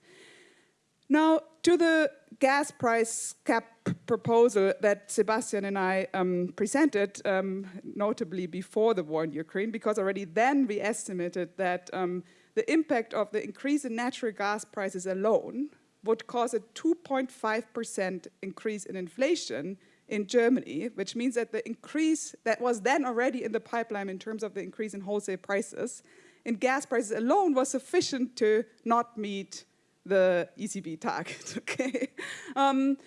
E: Now, to the gas price cap proposal that Sebastian and I um, presented, um, notably before the war in Ukraine, because already then we estimated that um, the impact of the increase in natural gas prices alone would cause a 2.5% increase in inflation in Germany, which means that the increase that was then already in the pipeline in terms of the increase in wholesale prices in gas prices alone was sufficient to not meet the ECB target, okay? Um,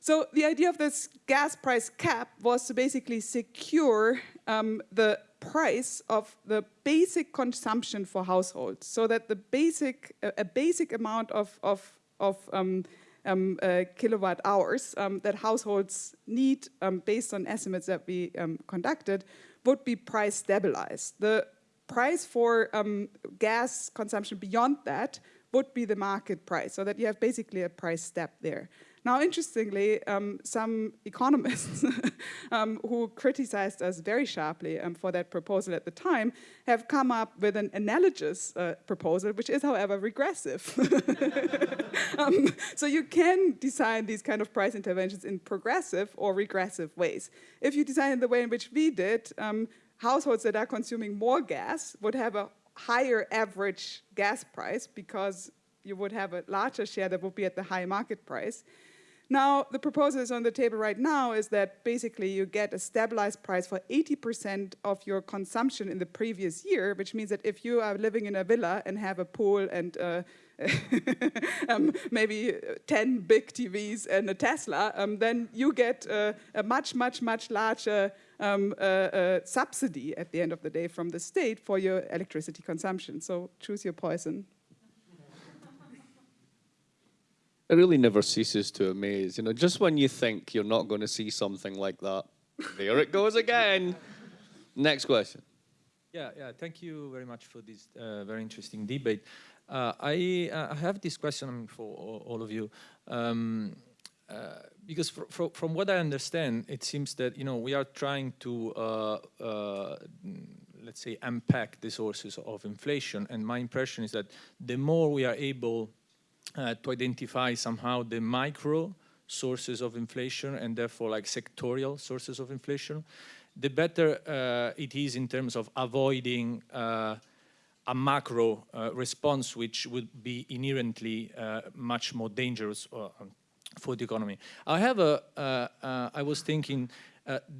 E: so the idea of this gas price cap was to basically secure um, the price of the basic consumption for households so that the basic, a, basic amount of, of, of um, um, uh, kilowatt hours um, that households need um, based on estimates that we um, conducted would be price stabilized. The price for gas consumption beyond that would be the market price, so that you have basically a price step there. Now, interestingly, um, some economists um, who criticized us very sharply um, for that proposal at the time have come up with an analogous uh, proposal, which is, however, regressive. Um, so you can design these kind of price interventions in progressive or regressive ways. If you design it the way in which we did, um, households that are consuming more gas would have a higher average gas price because you would have a larger share that would be at the high market price. Now, the proposal is on the table right now is that basically you get a stabilized price for 80% of your consumption in the previous year, which means that if you are living in a villa and have a pool and um, maybe 10 big TVs and a Tesla, um, then you get uh, a much, much, much larger um, uh, uh, subsidy at the end of the day from the state for your electricity consumption. So choose your poison.
B: It really never ceases to amaze. You know, just when you think you're not going to see something like that, There it goes again. Next question.
J: Yeah, yeah. Thank you very much for this uh, very interesting debate. Uh, I, uh, I have this question for all, of you. Um, uh, because fr fr from what I understand, it seems that you know we are trying to uh, uh, let's say unpack the sources of inflation, and my impression is that the more we are able to identify somehow the micro sources of inflation and therefore like sectorial sources of inflation, the better it is in terms of avoiding a macro uh, response which would be inherently uh, much more dangerous uh, for the economy. I have a, uh, I was thinking,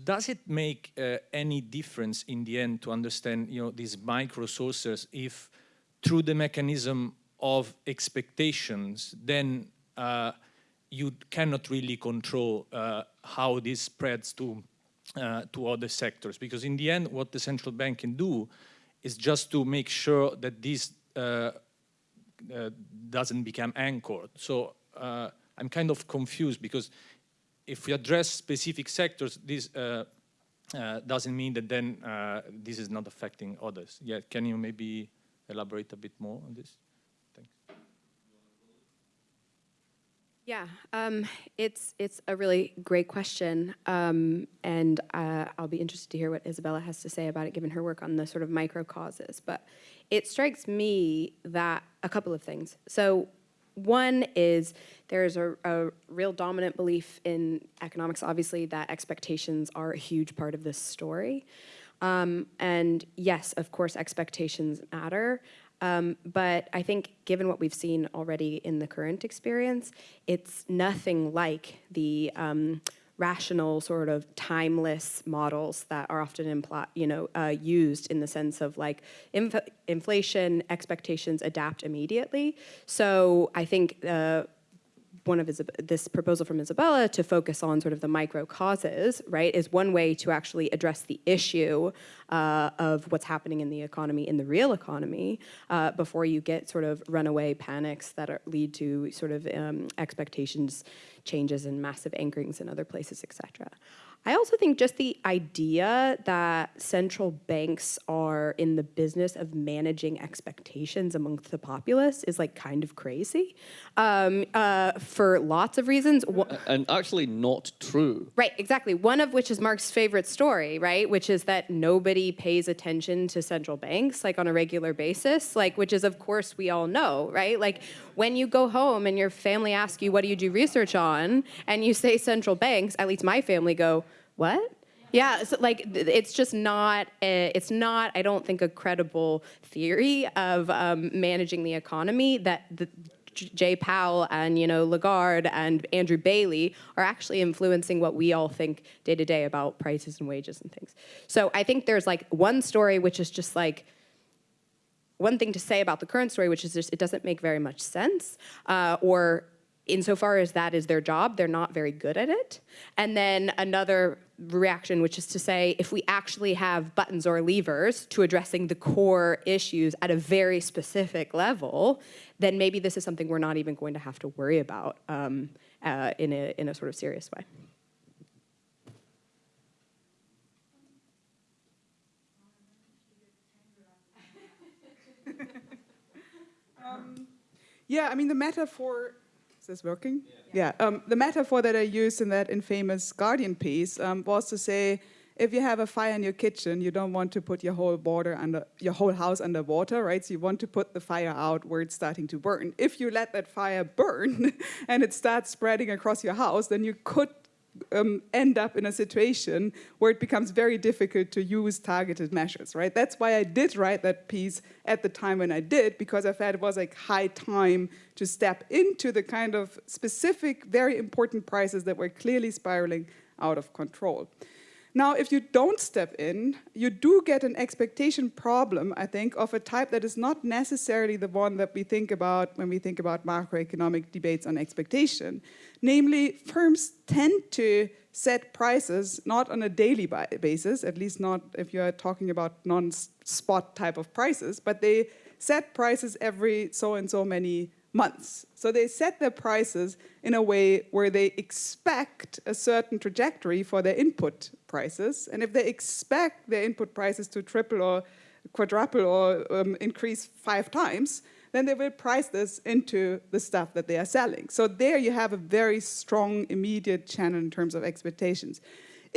J: does it make any difference in the end to understand you know, these micro sources if through the mechanism of expectations, then you cannot really control how this spreads to uh, to other sectors. Because in the end, what the central bank can do is just to make sure that this uh, uh, doesn't become anchored. So uh, I'm kind of confused because if we address specific sectors, this uh, uh, doesn't mean that then this is not affecting others. Yeah, can you maybe elaborate a bit more on this?
D: Yeah, um, it's it's a really great question, um, and uh, I'll be interested to hear what Isabella has to say about it, given her work on the sort of micro causes. But it strikes me that a couple of things. So one is there's a, a, real dominant belief in economics, obviously, that expectations are a huge part of this story. Um, and yes, of course, expectations matter. Um, but I think given what we've seen already in the current experience, it's nothing like the um, rational sort of timeless models that are often you know, uh, used in the sense of like inf inflation expectations adapt immediately. So I think uh, one of this proposal from Isabella to focus on sort of the micro causes, right, is one way to actually address the issue uh, of what's happening in the economy, in the real economy, uh, before you get sort of runaway panics that are, lead to sort of um, expectations changes and massive anchorings in other places, et cetera. I also think just the idea that central banks are in the business of managing expectations amongst the populace is like kind of crazy um, uh, for lots of reasons.
B: And actually not true.
D: Right, exactly. One of which is Mark's favorite story, right? Which is that nobody pays attention to central banks like on a regular basis, like which is of course we all know, right? Like when you go home and your family asks you, what do you do research on? And you say central banks, at least my family go, what? Yeah, so like it's just not, a, it's not, I don't think, a credible theory of um, managing the economy that the, Jay Powell and you know Lagarde and Andrew Bailey are actually influencing what we all think day to day about prices and wages and things. So I think there's like one story which is just like one thing to say about the current story, which is just it doesn't make very much sense, uh, or insofar as that is their job, they're not very good at it. And then another reaction, which is to say, if we actually have buttons or levers to addressing the core issues at a very specific level, then maybe this is something we're not even going to have to worry about um, uh, in, a, in a sort of serious way.
E: Yeah, I mean, the metaphor is this working? Yeah. yeah. Um, the metaphor that I used in that infamous Guardian piece um, was to say, if you have a fire in your kitchen, you don't want to put your whole border under your whole house under water, right? So you want to put the fire out where it's starting to burn. If you let that fire burn and it starts spreading across your house, then you could um, end up in a situation where it becomes very difficult to use targeted measures, right? That's why I did write that piece at the time when I did, because I felt it was like high time to step into the kind of specific, very important prices that were clearly spiraling out of control. Now, if you don't step in, you do get an expectation problem, I think, of a type that is not necessarily the one that we think about when we think about macroeconomic debates on expectation. Namely, firms tend to set prices not on a daily basis, at least not if you're talking about non-spot type of prices, but they set prices every so and so many months. So they set their prices in a way where they expect a certain trajectory for their input prices. And if they expect their input prices to triple or quadruple or um, increase five times, then they will price this into the stuff that they are selling. So there you have a very strong immediate channel in terms of expectations.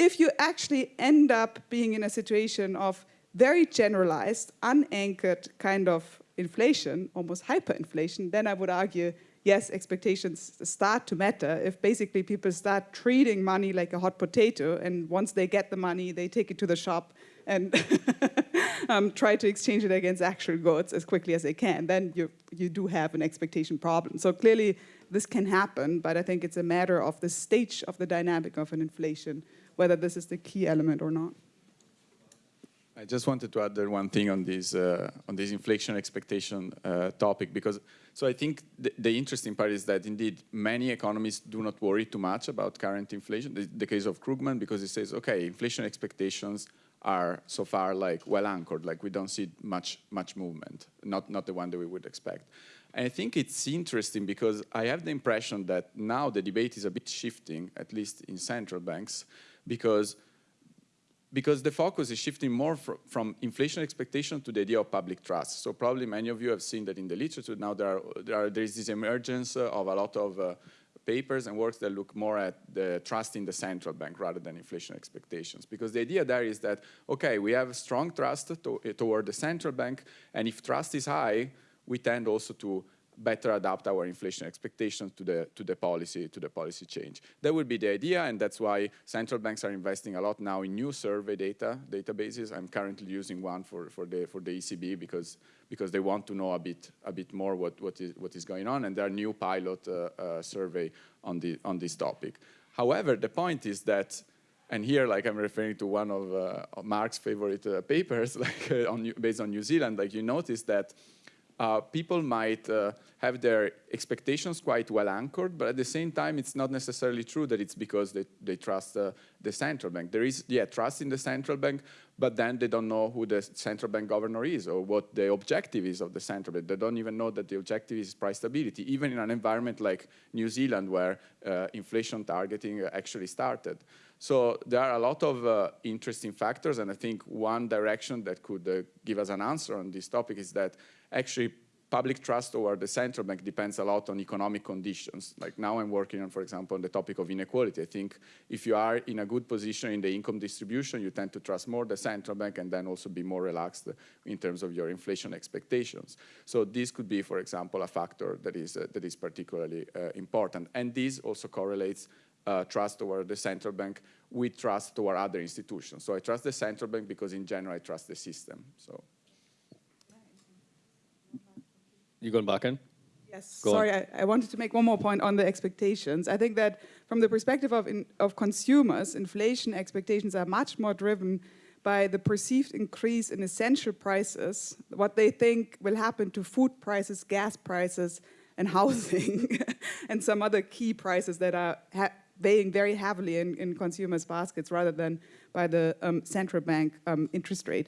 E: If you actually end up being in a situation of very generalized, unanchored kind of inflation, almost hyperinflation, then I would argue, yes, expectations start to matter. If basically people start treating money like a hot potato, and once they get the money, they take it to the shop and um, try to exchange it against actual goods as quickly as they can, then you, you do have an expectation problem. So clearly this can happen, but I think it's a matter of the stage of the dynamic of an inflation, whether this is the key element or not.
C: I just wanted to add one thing on this uh, on this inflation expectation uh, topic because so I think the, the, interesting part is that indeed many economists do not worry too much about current inflation. The, the case of Krugman because he says okay inflation expectations are so far like well anchored like we don't see much much movement not not the one that we would expect. And I think it's interesting because I have the impression that now the debate is a bit shifting at least in central banks because because the focus is shifting more fr from inflation expectation to the idea of public trust. So probably many of you have seen that in the literature now there, are, there, are, there is this emergence of a lot of uh, papers and works that look more at the trust in the central bank rather than inflation expectations. Because the idea there is that, okay, we have strong trust to, toward the central bank, and if trust is high, we tend also to better adapt our inflation expectations to the to the policy to the policy change. That would be the idea, and that's why central banks are investing a lot now in new survey data databases. I'm currently using one for for the for the ECB because because they want to know a bit a bit more what what is what is going on, and there are new pilot uh, uh, survey on the on this topic. However, the point is that. And here, like I'm referring to one of, uh, Mark's favorite uh, papers, like uh, on, based on New Zealand, like you notice that uh, people might uh, have their expectations quite well anchored, but at the same time, it's not necessarily true that it's because they, they trust uh, the central bank. There is, yeah, trust in the central bank, but then they don't know who the central bank governor is or what the objective is of the central bank. They don't even know that the objective is price stability, even in an environment like New Zealand where uh, inflation targeting actually started. So there are a lot of uh, interesting factors, and I think one direction that could uh, give us an answer on this topic is that actually public trust toward the central bank depends a lot on economic conditions. Like now I'm working on, for example, on the topic of inequality. I think if you are in a good position in the income distribution, you tend to trust more the central bank and then also be more relaxed in terms of your inflation expectations. So this could be, for example, a factor that is, uh, that is particularly uh, important. And this also correlates uh, trust toward the central bank with trust toward other institutions. So I trust the central bank because in general I trust the system. So.
B: You going back in?
E: Yes,
B: Go
E: sorry, I, I, wanted to make one more point on the expectations. I think that from the perspective of, in, of consumers, inflation expectations are much more driven by the perceived increase in essential prices, what they think will happen to food prices, gas prices, and housing, and some other key prices that are weighing very heavily in, in consumers' baskets rather than by the um, central bank um, interest rate.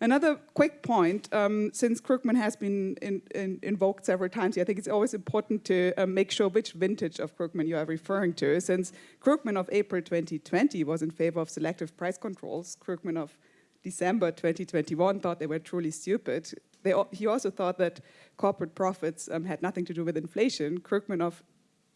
E: Another quick point, um, since Krugman has been in, in, invoked several times, I think it's always important to uh, make sure which vintage of Krugman you are referring to. Since Krugman of April 2020 was in favor of selective price controls, Krugman of December 2021 thought they were truly stupid. They, he also thought that corporate profits um, had nothing to do with inflation. Krugman of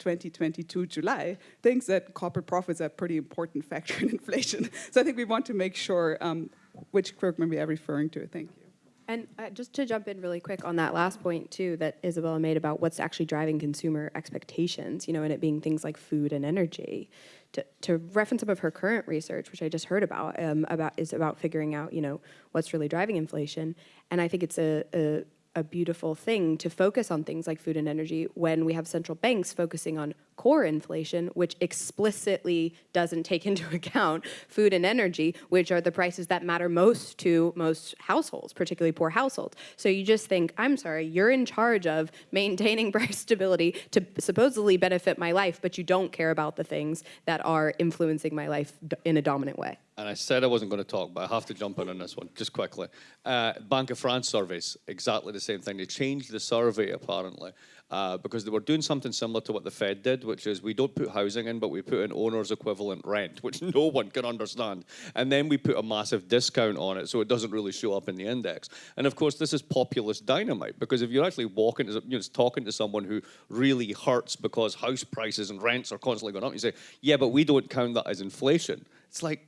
E: 2022 July thinks that corporate profits are a pretty important factor in inflation. So I think we want to make sure um, which Krugman we are referring to. Thank you.
D: And uh, just to jump in really quick on that last point too that Isabella made about what's actually driving consumer expectations, you know, and it being things like food and energy. To, to reference some of her current research, which I just heard about, um, about is about figuring out, you know, what's really driving inflation. And I think it's a, a a beautiful thing to focus on things like food and energy when we have central banks focusing on core inflation, which explicitly doesn't take into account food and energy, which are the prices that matter most to most households, particularly poor households. So you just think, I'm sorry, you're in charge of maintaining price stability to supposedly benefit my life, but you don't care about the things that are influencing my life in a dominant way.
B: And I said I wasn't going to talk, but I have to jump in on this one just quickly. Uh, Bank of France surveys, exactly the same thing. They changed the survey apparently, uh, because they were doing something similar to what the Fed did, which is we don't put housing in, but we put in owner's equivalent rent, which no one can understand. And then we put a massive discount on it so it doesn't really show up in the index. And of course, this is populist dynamite because if you're actually walking, you know, talking to someone who really hurts because house prices and rents are constantly going up, you say, yeah, but we don't count that as inflation. It's like,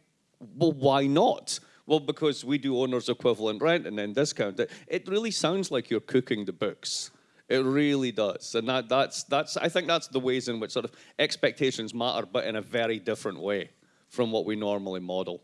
B: well, why not? Well, because we do owner's equivalent rent and then discount it. It really sounds like you're cooking the books. It really does. And that, that's, that's, I think that's the ways in which sort of expectations matter, but in a very different way from what we normally model.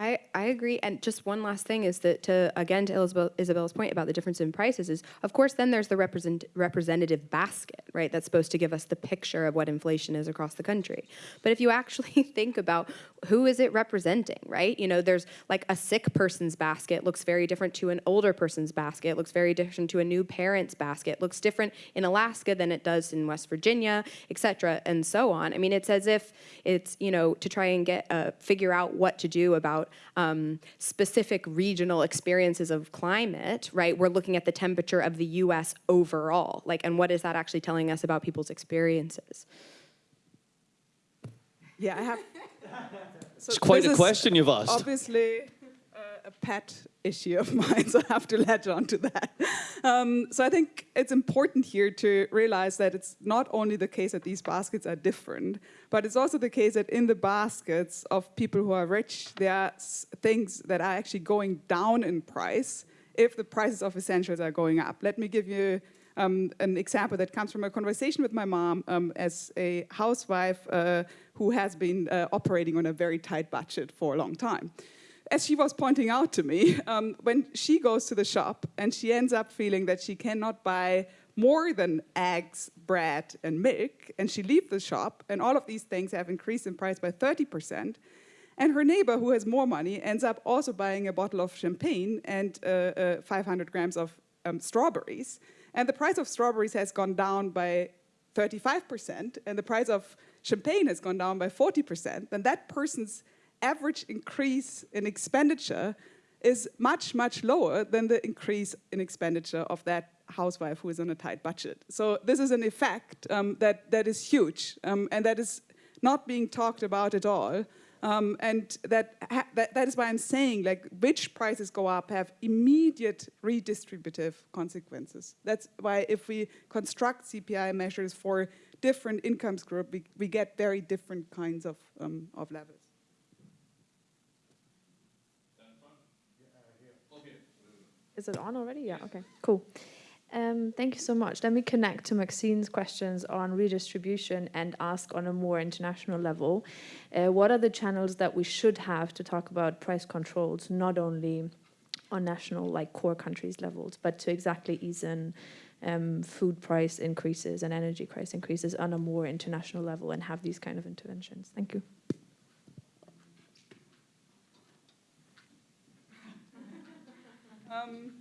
D: I, I agree. And just one last thing is that to, again, to Isabel, Isabella's point about the difference in prices is, of course, then there's the represent, representative basket, right? That's supposed to give us the picture of what inflation is across the country. But if you actually think about who is it representing, right? You know, there's like a sick person's basket looks very different to an older person's basket, looks very different to a new parent's basket, looks different in Alaska than it does in West Virginia, et cetera, and so on. I mean, it's as if it's, you know, to try and get, uh, figure out what to do about um, specific regional experiences of climate, right? We're looking at the temperature of the US overall, like, and what is that actually telling us about people's experiences?
E: Yeah, I have. So
B: It's quite a question you've asked.
E: Obviously, a pet issue of mine, so I have to latch on to that. Um, so I think it's important here to realize that it's not only the case that these baskets are different, but it's also the case that in the baskets of people who are rich, there are things that are actually going down in price if the prices of essentials are going up. Let me give you um, an example that comes from a conversation with my mom um, as a housewife uh, who has been uh, operating on a very tight budget for a long time. As she was pointing out to me, um, when she goes to the shop and she ends up feeling that she cannot buy more than eggs, bread, and milk, and she leaves the shop, and all of these things have increased in price by 30%, and her neighbor, who has more money, ends up also buying a bottle of champagne and uh, uh, 500 grams of um, strawberries. And the price of strawberries has gone down by 35%, and the price of champagne has gone down by 40%, then that person's average increase in expenditure is much, much lower than the increase in expenditure of that housewife who is on a tight budget. So this is an effect um, that, that is huge um, and that is not being talked about at all. Um, and that, that, that is why I'm saying like which prices go up have immediate redistributive consequences. That's why if we construct CPI measures for different incomes group, we, we get very different kinds of, um, of levels.
K: Is it on already? Yeah, okay, cool. Um, thank you so much. Let me connect to Maxine's questions on redistribution and ask on a more international level. Uh, what are the channels that we should have to talk about price controls, not only on national, like core countries levels, but to exactly ease in um, food price increases and energy price increases on a more international level and have these kind of interventions? Thank you.
E: Um,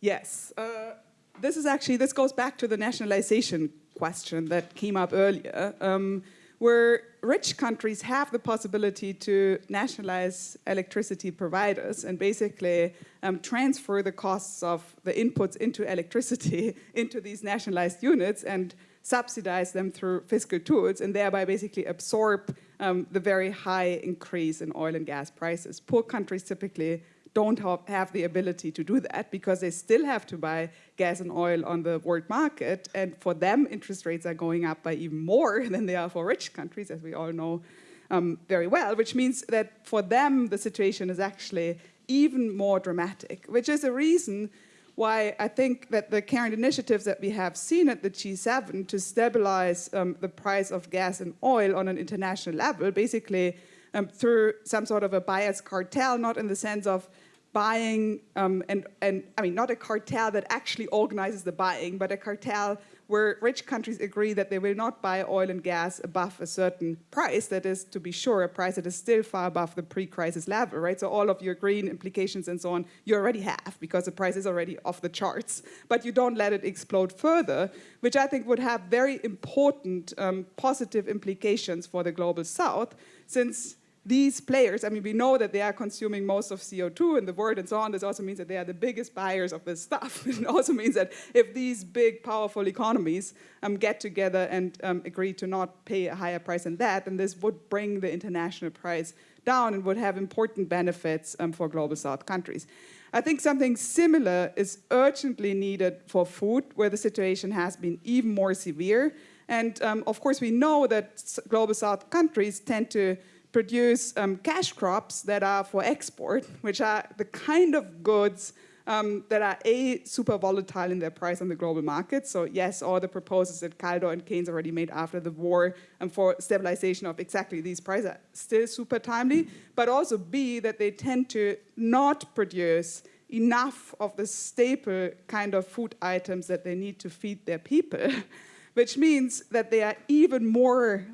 E: yes, uh, this is actually, this goes back to the nationalization question that came up earlier, um, where rich countries have the possibility to nationalize electricity providers and basically um, transfer the costs of the inputs into electricity into these nationalized units and subsidize them through fiscal tools and thereby basically absorb um, the very high increase in oil and gas prices. Poor countries typically don't have the ability to do that because they still have to buy gas and oil on the world market. And for them, interest rates are going up by even more than they are for rich countries, as we all know um, very well, which means that for them, the situation is actually even more dramatic, which is a reason why I think that the current initiatives that we have seen at the G7 to stabilize um, the price of gas and oil on an international level, basically um, through some sort of a buyer's cartel, not in the sense of buying um, and, and, I mean, not a cartel that actually organizes the buying, but a cartel where rich countries agree that they will not buy oil and gas above a certain price, that is, to be sure, a price that is still far above the pre-crisis level, right? So all of your green implications and so on, you already have, because the price is already off the charts, but you don't let it explode further, which I think would have very important um, positive implications for the global south, since these players, I mean, we know that they are consuming most of CO2 in the world and so on. This also means that they are the biggest buyers of this stuff. it also means that if these big, powerful economies um, get together and um, agree to not pay a higher price than that, then this would bring the international price down and would have important benefits um, for global south countries. I think something similar is urgently needed for food, where the situation has been even more severe. And um, of course, we know that global south countries tend to produce um, cash crops that are for export, which are the kind of goods um, that are A, super volatile in their price on the global market. So yes, all the proposals that Kaldor and Keynes already made after the war and for stabilization of exactly these prices are still super timely, but also B, that they tend to not produce enough of the staple kind of food items that they need to feed their people, which means that they are even more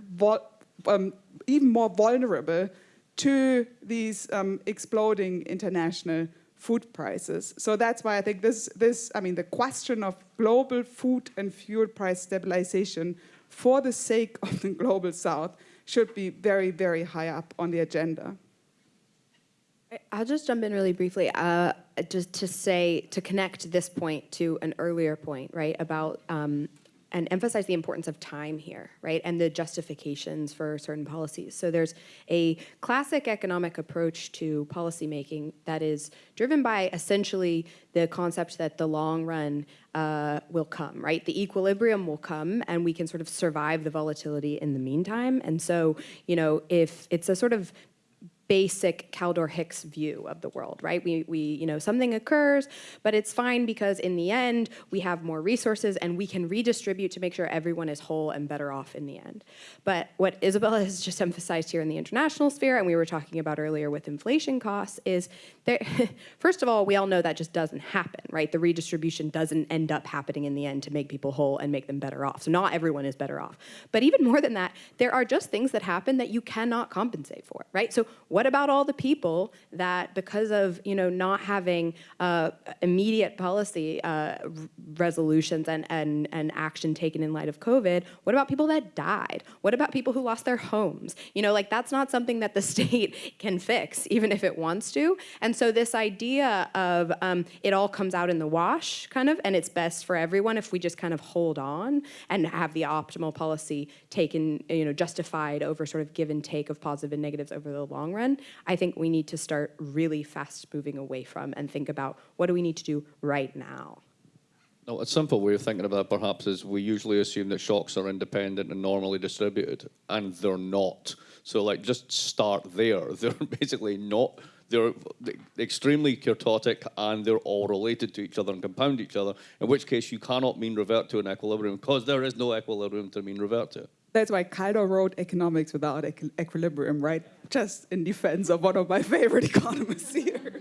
E: um, even more vulnerable to these um, exploding international food prices. So that's why I think this, this, I mean, the question of global food and fuel price stabilization for the sake of the global south should be very, very high up on the agenda.
D: I'll just jump in really briefly, uh, just to say, to connect this point to an earlier point, right, about um, and emphasize the importance of time here, right, and the justifications for certain policies. So there's a classic economic approach to policymaking that is driven by essentially the concept that the long run uh, will come, right? The equilibrium will come and we can sort of survive the volatility in the meantime. And so, you know, if it's a sort of basic Kaldor Hicks view of the world, right? We, we, you know, something occurs, but it's fine because in the end, we have more resources and we can redistribute to make sure everyone is whole and better off in the end. But what Isabella has just emphasized here in the international sphere, and we were talking about earlier with inflation costs, is there, first of all, we all know that just doesn't happen, right? The redistribution doesn't end up happening in the end to make people whole and make them better off. So not everyone is better off. But even more than that, there are just things that happen that you cannot compensate for, right? So what about all the people that because of you know not having uh, immediate policy uh, resolutions and, and, and action taken in light of COVID, what about people that died? What about people who lost their homes? You know, like that's not something that the state can fix, even if it wants to. And so this idea of um, it all comes out in the wash, kind of, and it's best for everyone if we just kind of hold on and have the optimal policy taken, you know, justified over sort of give and take of positive and negatives over the long run. I think we need to start really fast moving away from and think about what do we need to do right now.
B: No, a simple way of thinking about perhaps is we usually assume that shocks are independent and normally distributed, and they're not. So like just start there. They're basically not, they're extremely kurtotic and they're all related to each other and compound each other, in which case you cannot mean revert to an equilibrium because there is no equilibrium to mean revert to.
E: That's why Kaldor wrote Economics Without Equ Equilibrium, right? Just in defense of one of my favorite economists here.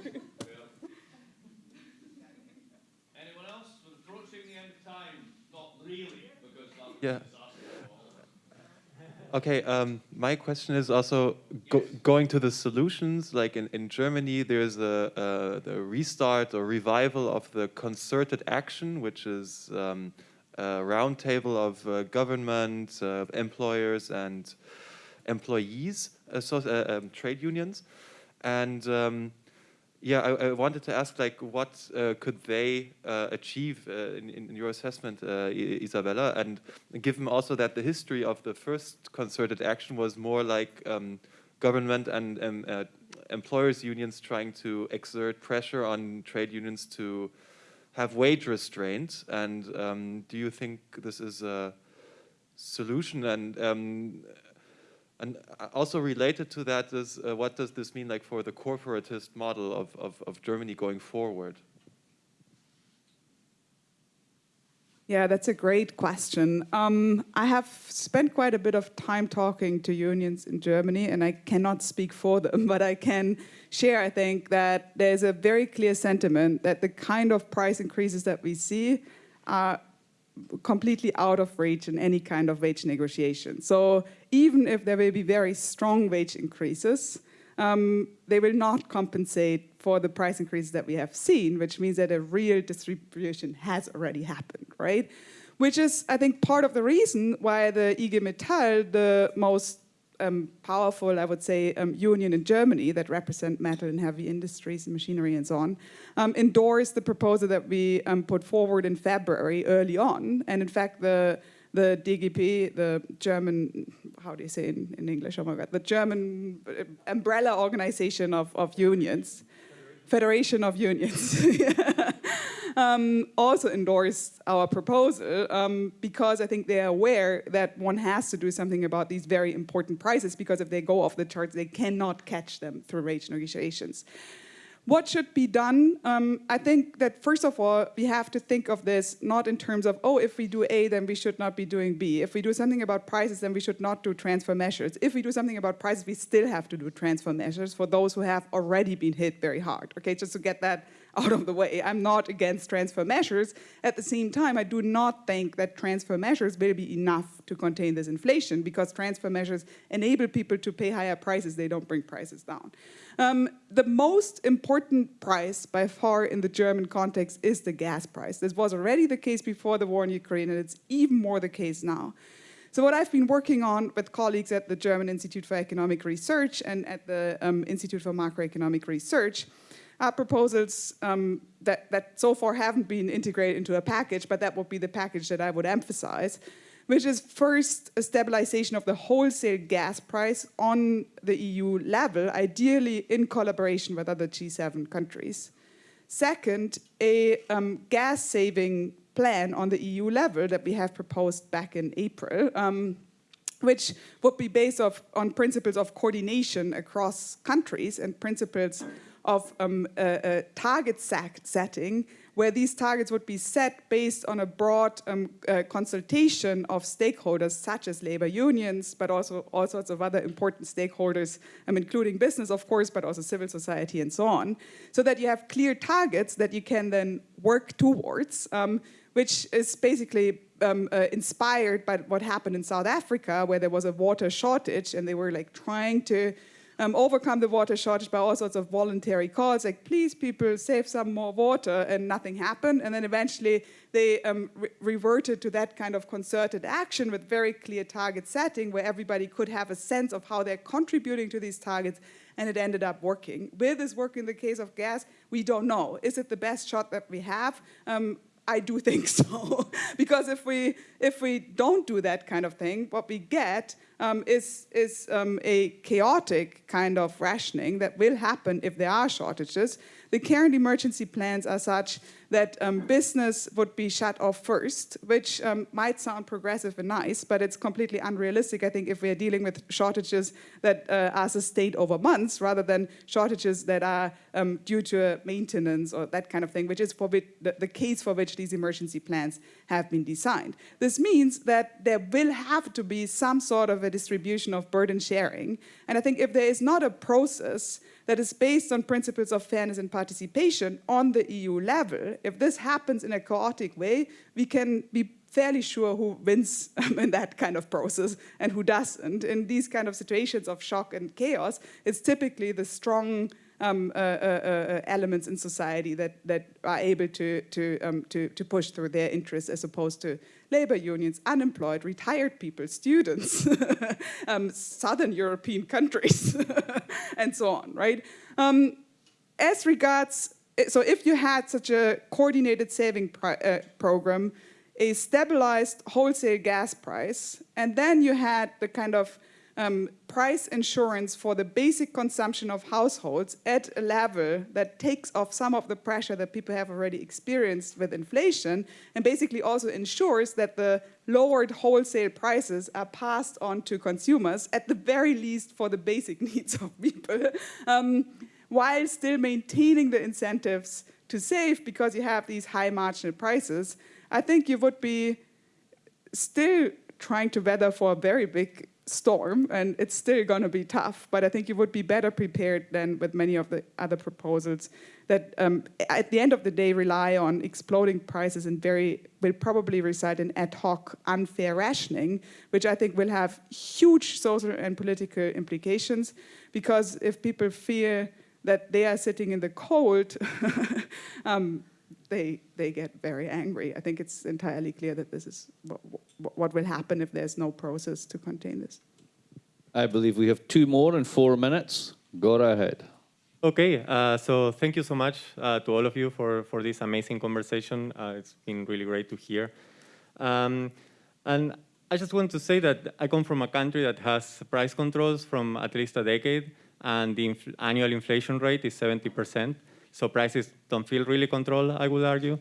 B: Anyone else? Approaching the end of time. Not really,
L: yeah. Okay, um, my question is also go going to the solutions. Like in, in Germany, there's a, uh, the restart or revival of the concerted action, which is um, a roundtable of uh, government, uh, employers, and employees, so, uh, um, trade unions. And um, yeah, I, I, wanted to ask, like, what uh, could they uh, achieve uh, in, in, your assessment, Isabella? And given also that the history of the first concerted action was more like um, government and um, employers' unions trying to exert pressure on trade unions to have wage restraints. And um, do you think this is a solution? And um, and also related to that is uh, what does this mean like for the corporatist model of, of, of Germany going forward?
E: Yeah, that's a great question. Um, I have spent quite a bit of time talking to unions in Germany, and I cannot speak for them, but I can share, I think, that there's a very clear sentiment that the kind of price increases that we see are completely out of reach in any kind of wage negotiation. So even if there will be very strong wage increases, um, they will not compensate for the price increases that we have seen, which means that a real distribution has already happened, right? Which is, I think, part of the reason why the IG Metall, the most um, powerful, I would say, um, union in Germany that represent metal and heavy industries and machinery and so on, um, endorsed the proposal that we um, put forward in February early on. And in fact, the the DGB, the German, how do you say in, in English? Oh my God, the German umbrella organization of, of unions, Federation, Federation of Unions. um, also endorsed our proposal um, because I think they're aware that one has to do something about these very important prices because if they go off the charts, they cannot catch them through wage negotiations. What should be done? Um, I think that first of all, we have to think of this not in terms of, oh, if we do A, then we should not be doing B. If we do something about prices, then we should not do transfer measures. If we do something about prices, we still have to do transfer measures for those who have already been hit very hard. Okay, just to get that out of the way. I'm not against transfer measures. At the same time, I do not think that transfer measures will be enough to contain this inflation because transfer measures enable people to pay higher prices. They don't bring prices down. Um, the most important price by far in the German context is the gas price. This was already the case before the war in Ukraine, and it's even more the case now. So what I've been working on with colleagues at the German Institute for Economic Research and at the um, Institute for Macroeconomic Research are proposals um, that, that so far haven't been integrated into a package, but that would be the package that I would emphasize, which is first a stabilization of the wholesale gas price on the EU level, ideally in collaboration with other G7 countries. Second, a um, gas saving plan on the EU level that we have proposed back in April, um, which would be based on principles of coordination across countries and principles of um, a, a target setting where these targets would be set based on a broad um, uh, consultation of stakeholders such as labor unions, but also all sorts of other important stakeholders, um, including business, of course, but also civil society and so on, so that you have clear targets that you can then work towards, um, which is basically um, uh, inspired by what happened in South Africa, where there was a water shortage and they were like trying to um, overcome the water shortage by all sorts of voluntary calls, like please people save some more water, and nothing happened. And then eventually they um, re reverted to that kind of concerted action with very clear target setting where everybody could have a sense of how they're contributing to these targets and it ended up working. Will this work in the case of gas? We don't know. Is it the best shot that we have? Um, I do think so, because if we if we don't do that kind of thing, what we get um, is, is um, a chaotic kind of rationing that will happen if there are shortages. The current emergency plans are such that um, business would be shut off first, which um, might sound progressive and nice, but it's completely unrealistic, I think, if we're dealing with shortages that uh, are sustained over months rather than shortages that are um, due to maintenance or that kind of thing, which is for the, the case for which these emergency plans have been designed. This means that there will have to be some sort of a distribution of burden sharing. And I think if there is not a process that is based on principles of fairness and participation on the EU level, if this happens in a chaotic way, we can be fairly sure who wins in that kind of process and who doesn't. In these kind of situations of shock and chaos, it's typically the strong um, uh, uh, uh, elements in society that, that are able to, to, um, to, to push through their interests as opposed to labor unions, unemployed, retired people, students, um, southern European countries, and so on, right? Um, as regards, so if you had such a coordinated saving uh, program, a stabilized wholesale gas price, and then you had the kind of um, price insurance for the basic consumption of households at a level that takes off some of the pressure that people have already experienced with inflation and basically also ensures that the lowered wholesale prices are passed on to consumers at the very least for the basic needs of people um, while still maintaining the incentives to save because you have these high marginal prices, I think you would be still trying to weather for a very big storm, and it's still going to be tough, but I think you would be better prepared than with many of the other proposals that um, at the end of the day rely on exploding prices and very will probably result in ad hoc unfair rationing, which I think will have huge social and political implications because if people fear that they are sitting in the cold, um, they, they get very angry. I think it's entirely clear that this is what, what will happen if there's no process to contain this.
B: I believe we have two more in four minutes. Go ahead.
M: Okay, uh, so thank you so much uh, to all of you for, for this amazing conversation. Uh, it's been really great to hear. Um, and I just want to say that I come from a country that has price controls from at least a decade, and the inf annual inflation rate is 70%. So prices don't feel really controlled, I would argue.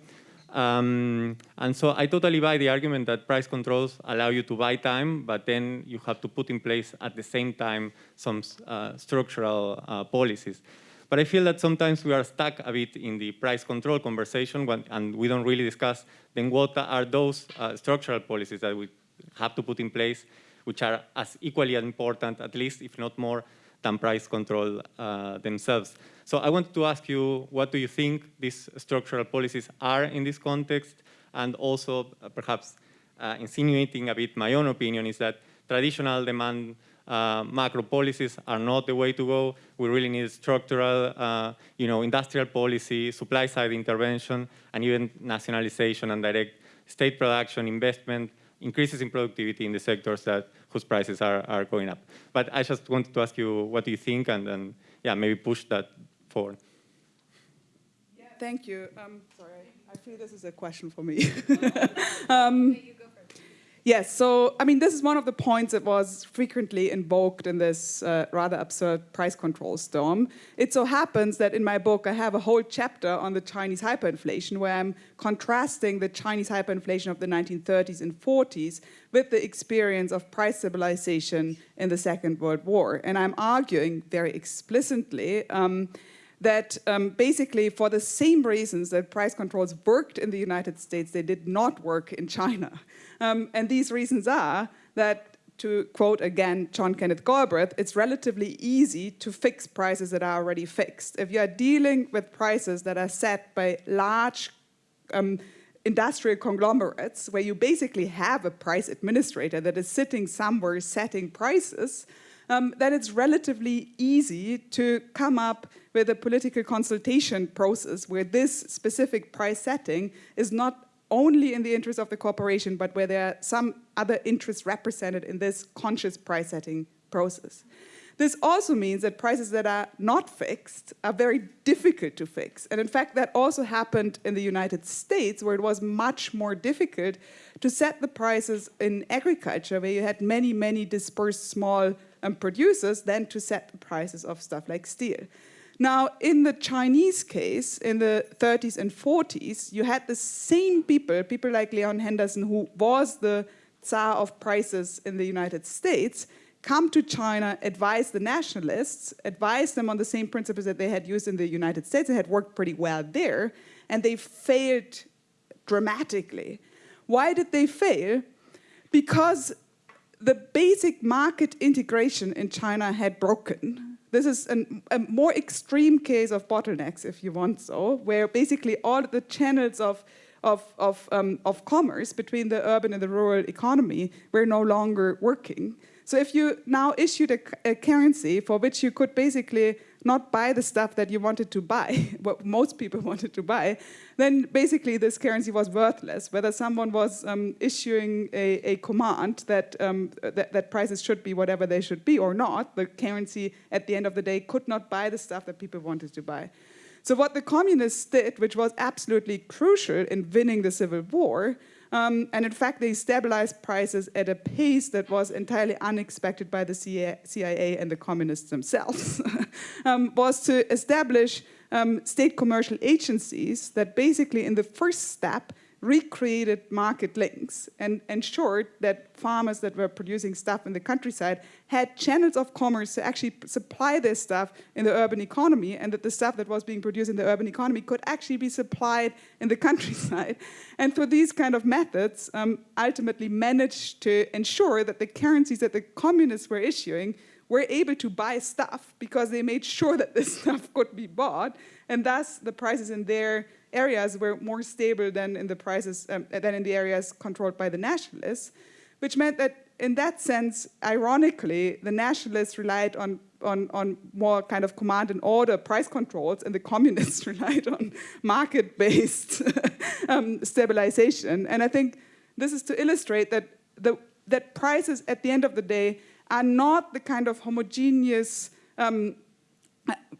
M: Um, and so I totally buy the argument that price controls allow you to buy time, but then you have to put in place at the same time some uh, structural uh, policies. But I feel that sometimes we are stuck a bit in the price control conversation when, and we don't really discuss then what are those uh, structural policies that we have to put in place, which are as equally important, at least if not more, than price control uh, themselves. So I wanted to ask you, what do you think these structural policies are in this context? And also, uh, perhaps uh, insinuating a bit my own opinion is that traditional demand uh, macro policies are not the way to go. We really need structural, uh, you know, industrial policy, supply side intervention, and even nationalization and direct state production, investment, increases in productivity in the sectors that whose prices are, are going up. But I just wanted to ask you what do you think and then, yeah, maybe push that forward.
E: Yeah, thank you. Um, sorry, I feel this is a question for me. um, Yes, so I mean, this is one of the points that was frequently invoked in this uh, rather absurd price control storm. It so happens that in my book, I have a whole chapter on the Chinese hyperinflation where I'm contrasting the Chinese hyperinflation of the 1930s and 40s with the experience of price stabilization in the Second World War. And I'm arguing very explicitly um, that um, basically for the same reasons that price controls worked in the United States, they did not work in China. Um, and these reasons are that, to quote again John Kenneth Galbraith, it's relatively easy to fix prices that are already fixed. If you are dealing with prices that are set by large um, industrial conglomerates, where you basically have a price administrator that is sitting somewhere setting prices, um, then it's relatively easy to come up with a political consultation process where this specific price setting is not only in the interest of the corporation, but where there are some other interests represented in this conscious price setting process. This also means that prices that are not fixed are very difficult to fix. And in fact, that also happened in the United States, where it was much more difficult to set the prices in agriculture, where you had many, many dispersed small um, producers, than to set the prices of stuff like steel. Now, in the Chinese case, in the 30s and 40s, you had the same people, people like Leon Henderson, who was the Tsar of prices in the United States, come to China, advise the nationalists, advise them on the same principles that they had used in the United States and had worked pretty well there, and they failed dramatically. Why did they fail? Because the basic market integration in China had broken. This is an, a more extreme case of bottlenecks, if you want so, where basically all the channels of, of, of, um, of commerce between the urban and the rural economy were no longer working. So if you now issued a, a currency for which you could basically not buy the stuff that you wanted to buy, what most people wanted to buy, then basically this currency was worthless. Whether someone was um, issuing a, a, command that, um, that, that prices should be whatever they should be or not, the currency at the end of the day could not buy the stuff that people wanted to buy. So what the communists did, which was absolutely crucial in winning the civil war, um, and in fact, they stabilized prices at a pace that was entirely unexpected by the CIA and the communists themselves, um, was to establish um, state commercial agencies that basically in the first step recreated market links and ensured that farmers that were producing stuff in the countryside had channels of commerce to actually supply their stuff in the urban economy and that the stuff that was being produced in the urban economy could actually be supplied in the countryside. And through these kind of methods, um, ultimately managed to ensure that the currencies that the communists were issuing were able to buy stuff because they made sure that this stuff could be bought and thus the prices in their areas were more stable than in the prices um, than in the areas controlled by the nationalists, which meant that in that sense, ironically, the nationalists relied on on, on more kind of command and order price controls, and the communists relied on market-based um, stabilization. And I think this is to illustrate that the that prices at the end of the day are not the kind of homogeneous um,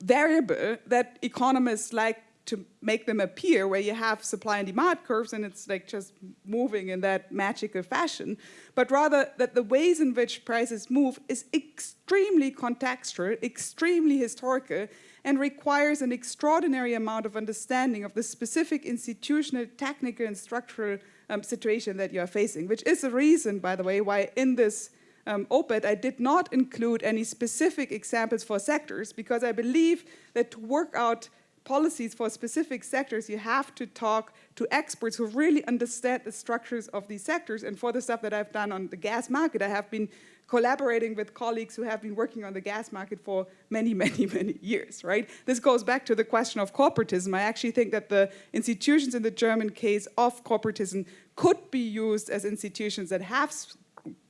E: variable that economists like to make them appear where you have supply and demand curves and it's like just moving in that magical fashion, but rather that the ways in which prices move is extremely contextual, extremely historical, and requires an extraordinary amount of understanding of the specific institutional, technical, and structural um, situation that you are facing, which is the reason, by the way, why in this um, op-ed, I did not include any specific examples for sectors because I believe that to work out policies for specific sectors, you have to talk to experts who really understand the structures of these sectors. And for the stuff that I've done on the gas market, I have been collaborating with colleagues who have been working on the gas market for many, many, many years, right? This goes back to the question of corporatism. I actually think that the institutions in the German case of corporatism could be used as institutions that have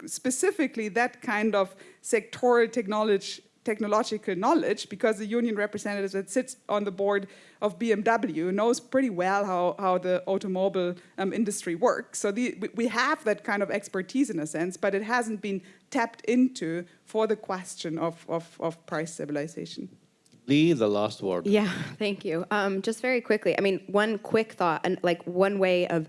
E: specifically that kind of sectoral technology technological knowledge because the union representative that sits on the board of BMW knows pretty well how, how the automobile um, industry works. So the, we have that kind of expertise in a sense, but it hasn't been tapped into for the question of, of, of price stabilization.
B: Lee, the last word.
D: Yeah, thank you. Um, just very quickly, I mean, one quick thought, and like one way of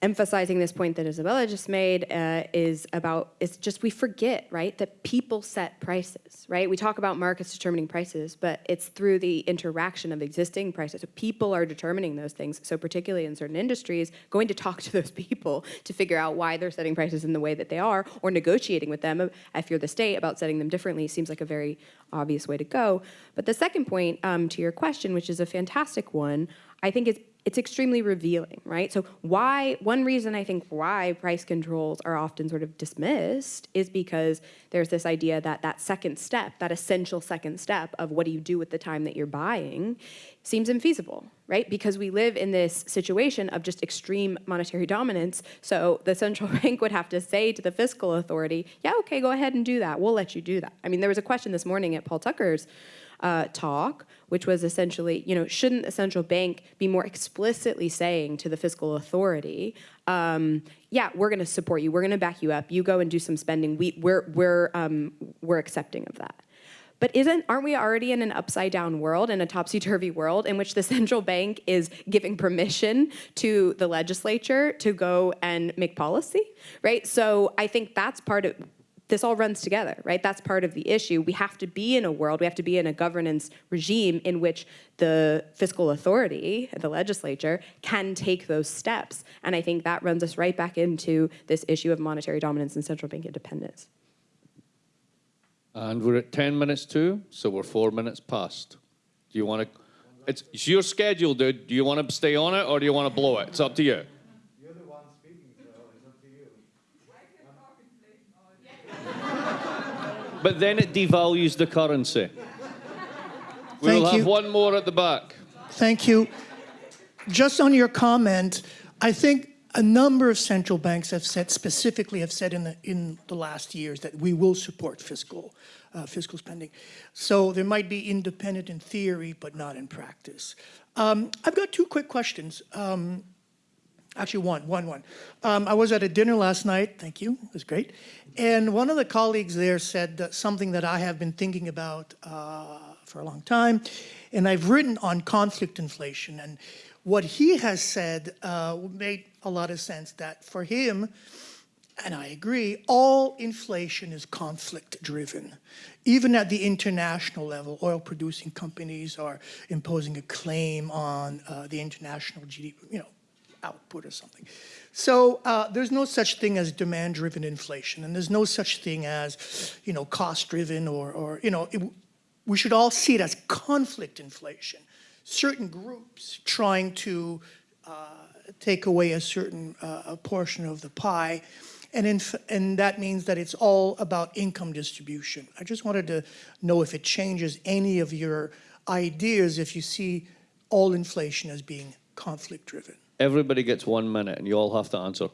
D: emphasizing this point that Isabella just made uh, is about, it's just we forget, right, that people set prices, right? We talk about markets determining prices, but it's through the interaction of existing prices. So people are determining those things. So particularly in certain industries, going to talk to those people to figure out why they're setting prices in the way that they are, or negotiating with them, if you're the state, about setting them differently seems like a very obvious way to go. But the second point um, to your question, which is a fantastic one, I think is it's extremely revealing, right? So why, one reason I think why price controls are often sort of dismissed is because there's this idea that that second step, that essential second step of what do you do with the time that you're buying seems infeasible, right? Because we live in this situation of just extreme monetary dominance. So the central bank would have to say to the fiscal authority, yeah, okay, go ahead and do that. We'll let you do that. I mean, there was a question this morning at Paul Tucker's uh, talk, which was essentially, you know, shouldn't the central bank be more explicitly saying to the fiscal authority, um, yeah, we're going to support you, we're going to back you up, you go and do some spending, we, we're, we're, um, we're accepting of that. But isn't, aren't we already in an upside down world, in a topsy-turvy world in which the central bank is giving permission to the legislature to go and make policy, right? So I think that's part of, this all runs together, right? That's part of the issue. We have to be in a world, we have to be in a governance regime in which the fiscal authority, the legislature, can take those steps. And I think that runs us right back into this issue of monetary dominance and central bank independence.
B: And we're at 10 minutes to, so we're four minutes past. Do you want to, it's, it's your schedule, dude. Do you want to stay on it or do you want to blow it? It's up to you. But then it devalues the currency. We'll have
N: you.
B: one more at the back.
N: Thank you. Just on your comment, I think a number of central banks have said, specifically have said in the, in the last years that we will support fiscal, uh, fiscal spending. So there might be independent in theory, but not in practice. Um, I've got two quick questions. Um, actually one, one, one. Um, I was at a dinner last night, thank you, it was great. And one of the colleagues there said that something that I have been thinking about uh, for a long time, and I've written on conflict inflation. And what he has said uh, made a lot of sense that for him, and I agree, all inflation is conflict driven. Even at the international level, oil producing companies are imposing a claim on uh, the international GDP, you know, output or something. So uh, there's no such thing as demand-driven inflation, and there's no such thing as, you know, cost-driven or, or, you know, it, we should all see it as conflict inflation. Certain groups trying to uh, take away a certain uh, a portion of the pie, and, in, and that means that it's all about income distribution. I just wanted to know if it changes any of your ideas if you see all inflation as being conflict-driven.
B: Everybody gets one minute and you all have to answer.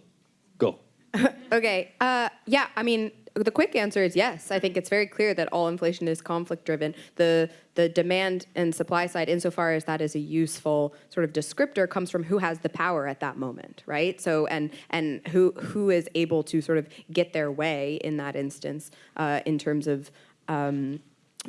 B: Go.
D: Okay, uh, yeah, I mean, the quick answer is yes. I think it's very clear that all inflation is conflict driven. The the demand and supply side, insofar as that is a useful sort of descriptor, comes from who has the power at that moment, right? So and and who who is able to sort of get their way in that instance uh, in terms of um,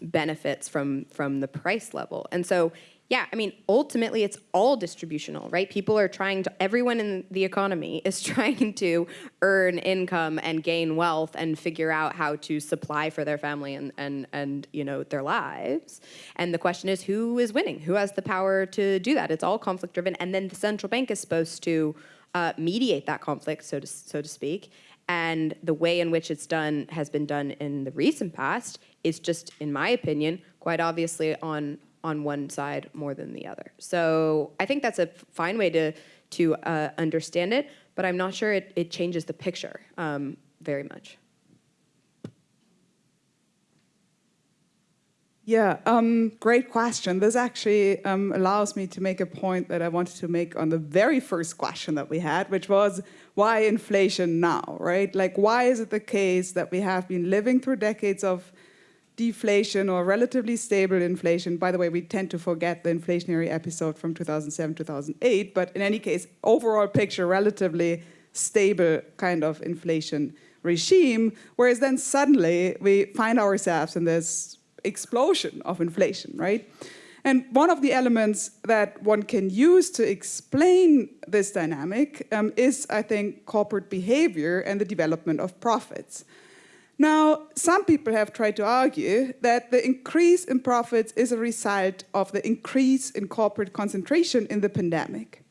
D: benefits from from the price level. And so yeah, I mean, ultimately it's all distributional, right? People are trying to, everyone in the economy is trying to earn income and gain wealth and figure out how to supply for their family and, and, and you know, their lives. And the question is who is winning? Who has the power to do that? It's all conflict driven. And then the central bank is supposed to uh, mediate that conflict, so to, so to speak. And the way in which it's done has been done in the recent past is just, in my opinion, quite obviously on on one side more than the other. So I think that's a fine way to, to uh, understand it, but I'm not sure it, it changes the picture um, very much.
E: Yeah, um, great question. This actually um, allows me to make a point that I wanted to make on the very first question that we had, which was why inflation now, right? Like, why is it the case that we have been living through decades of deflation or relatively stable inflation. By the way, we tend to forget the inflationary episode from 2007, 2008, but in any case, overall picture, relatively stable kind of inflation regime, whereas then suddenly we find ourselves in this explosion of inflation, right? And one of the elements that one can use to explain this dynamic um, is, I think, corporate behavior and the development of profits. Now, some people have tried to argue that the increase in profits is a result of the increase in corporate concentration in the pandemic.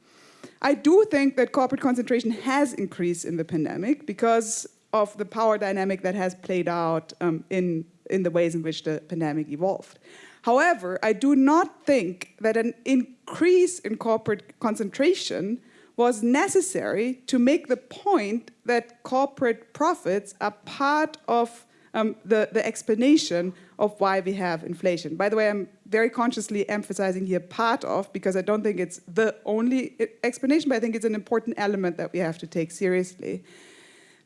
E: I do think that corporate concentration has increased in the pandemic because of the power dynamic that has played out um, in, in the ways in which the pandemic evolved. However, I do not think that an increase in corporate concentration was necessary to make the point that corporate profits are part of um, the, the explanation of why we have inflation. By the way, I'm very consciously emphasizing here part of because I don't think it's the only explanation, but I think it's an important element that we have to take seriously.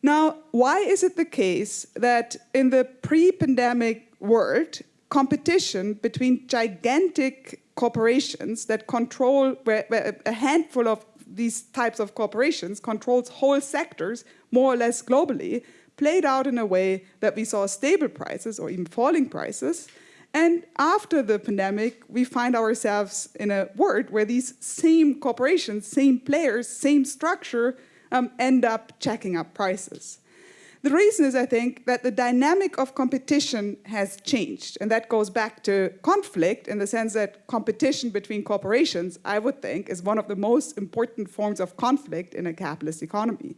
E: Now, why is it the case that in the pre-pandemic world, competition between gigantic corporations that control a handful of these types of corporations controls whole sectors more or less globally, played out in a way that we saw stable prices or even falling prices. And after the pandemic, we find ourselves in a world where these same corporations, same players, same structure um, end up checking up prices. The reason is, I think, that the dynamic of competition has changed. And that goes back to conflict in the sense that competition between corporations, I would think, is one of the most important forms of conflict in a capitalist economy.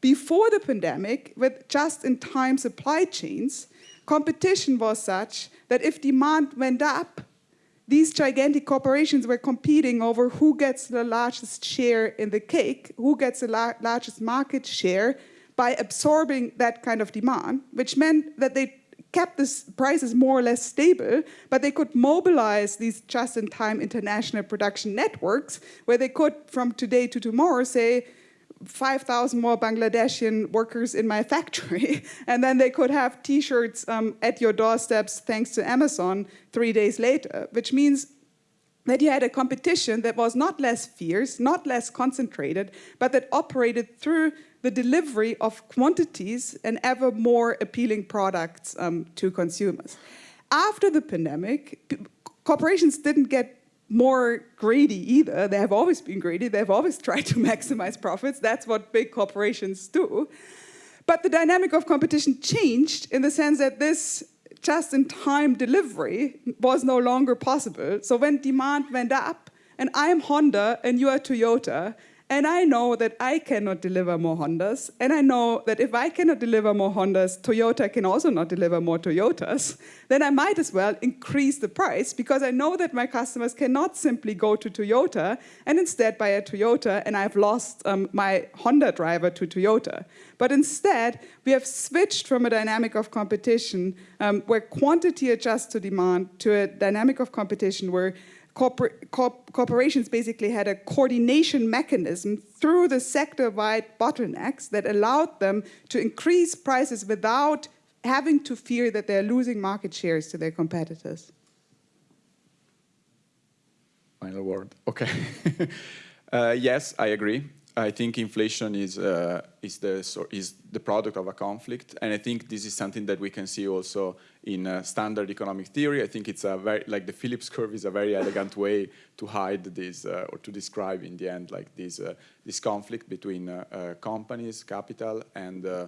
E: Before the pandemic, with just-in-time supply chains, competition was such that if demand went up, these gigantic corporations were competing over who gets the largest share in the cake, who gets the la largest market share, by absorbing that kind of demand, which meant that they kept the prices more or less stable, but they could mobilize these just-in-time international production networks where they could, from today to tomorrow, say, 5,000 more Bangladeshi workers in my factory, and then they could have t-shirts um, at your doorsteps thanks to Amazon three days later, which means that you had a competition that was not less fierce, not less concentrated, but that operated through the delivery of quantities and ever more appealing products um, to consumers. After the pandemic, corporations didn't get more greedy either. They have always been greedy. They've always tried to maximize profits. That's what big corporations do. But the dynamic of competition changed in the sense that this just-in-time delivery was no longer possible. So when demand went up, and I'm Honda and you are Toyota, and I know that I cannot deliver more Hondas. And I know that if I cannot deliver more Hondas, Toyota can also not deliver more Toyotas. Then I might as well increase the price because I know that my customers cannot simply go to Toyota and instead buy a Toyota and I've lost um, my Honda driver to Toyota. But instead, we have switched from a dynamic of competition um, where quantity adjusts to demand to a dynamic of competition where corpor corp corporations basically had a coordination mechanism through the sector-wide bottlenecks that allowed them to increase prices without having to fear that they're losing market shares to their competitors?
C: Final word. Okay. uh, yes, I agree. I think inflation is uh, is the so- is the product of a conflict, and I think this is something that we can see also in uh, standard economic theory. I think it's a very like the Phillips curve is a very elegant way to hide this uh, or to describe in the end like this uh, this conflict between uh, uh, companies, capital, and uh,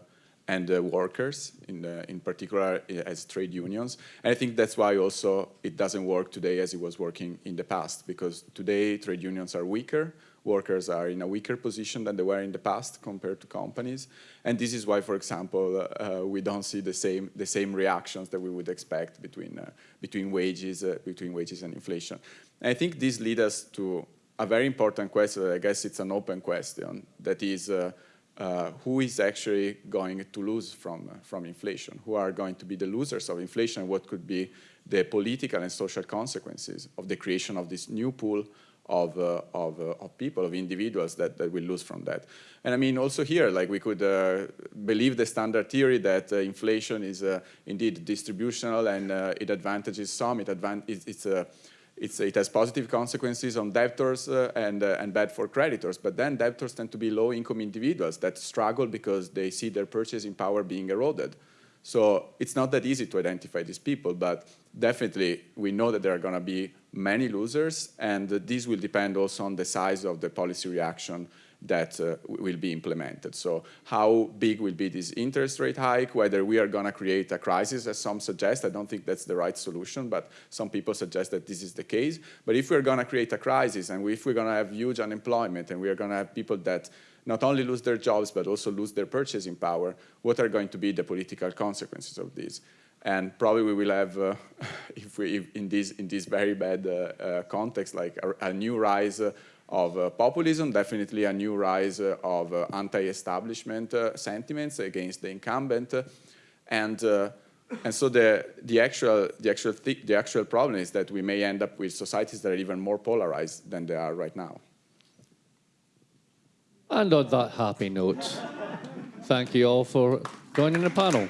C: and workers, in, in particular as trade unions. And I think that's why also it doesn't work today as it was working in the past, because today trade unions are weaker, workers are in a weaker position than they were in the past compared to companies. And this is why, for example, uh, we don't see the same, the same reactions that we would expect between, uh, between, wages, uh, between wages and inflation. And I think this leads us to a very important question, I guess it's an open question, that is, uh, uh, who is actually going to lose from, uh, from inflation? Who are going to be the losers of inflation? What could be the political and social consequences of the creation of this new pool of, uh, of, uh, of, people, of individuals that, that will lose from that? And I mean, also here, like we could uh, believe the standard theory that uh, inflation is indeed distributional and it advantages some, it advan it's, it's it has positive consequences on debtors uh, and, uh, and bad for creditors. But then debtors tend to be low-income individuals that struggle because they see their purchasing power being eroded. So it's not that easy to identify these people, but definitely we know that there are going to be many losers, and this will depend also on the size of the policy reaction that uh, will be implemented. So how big will be this interest rate hike, whether we are going to create a crisis, as some suggest. I don't think that's the right solution, but some people suggest that this is the case. But if we're going to create a crisis, and if we're going to have huge unemployment, and we are going to have people that not only lose their jobs, but also lose their purchasing power, what are going to be the political consequences of this? And probably we will have, uh, if we, if in, this, in this very bad uh, uh, context, like a, a new rise uh, of populism, definitely a new rise of anti-establishment sentiments against the incumbent. and, and so the, the, actual, the, actual th the actual problem is that we may end up with societies that are even more polarized than they are right now.
B: And on that happy note, thank you all for joining the panel.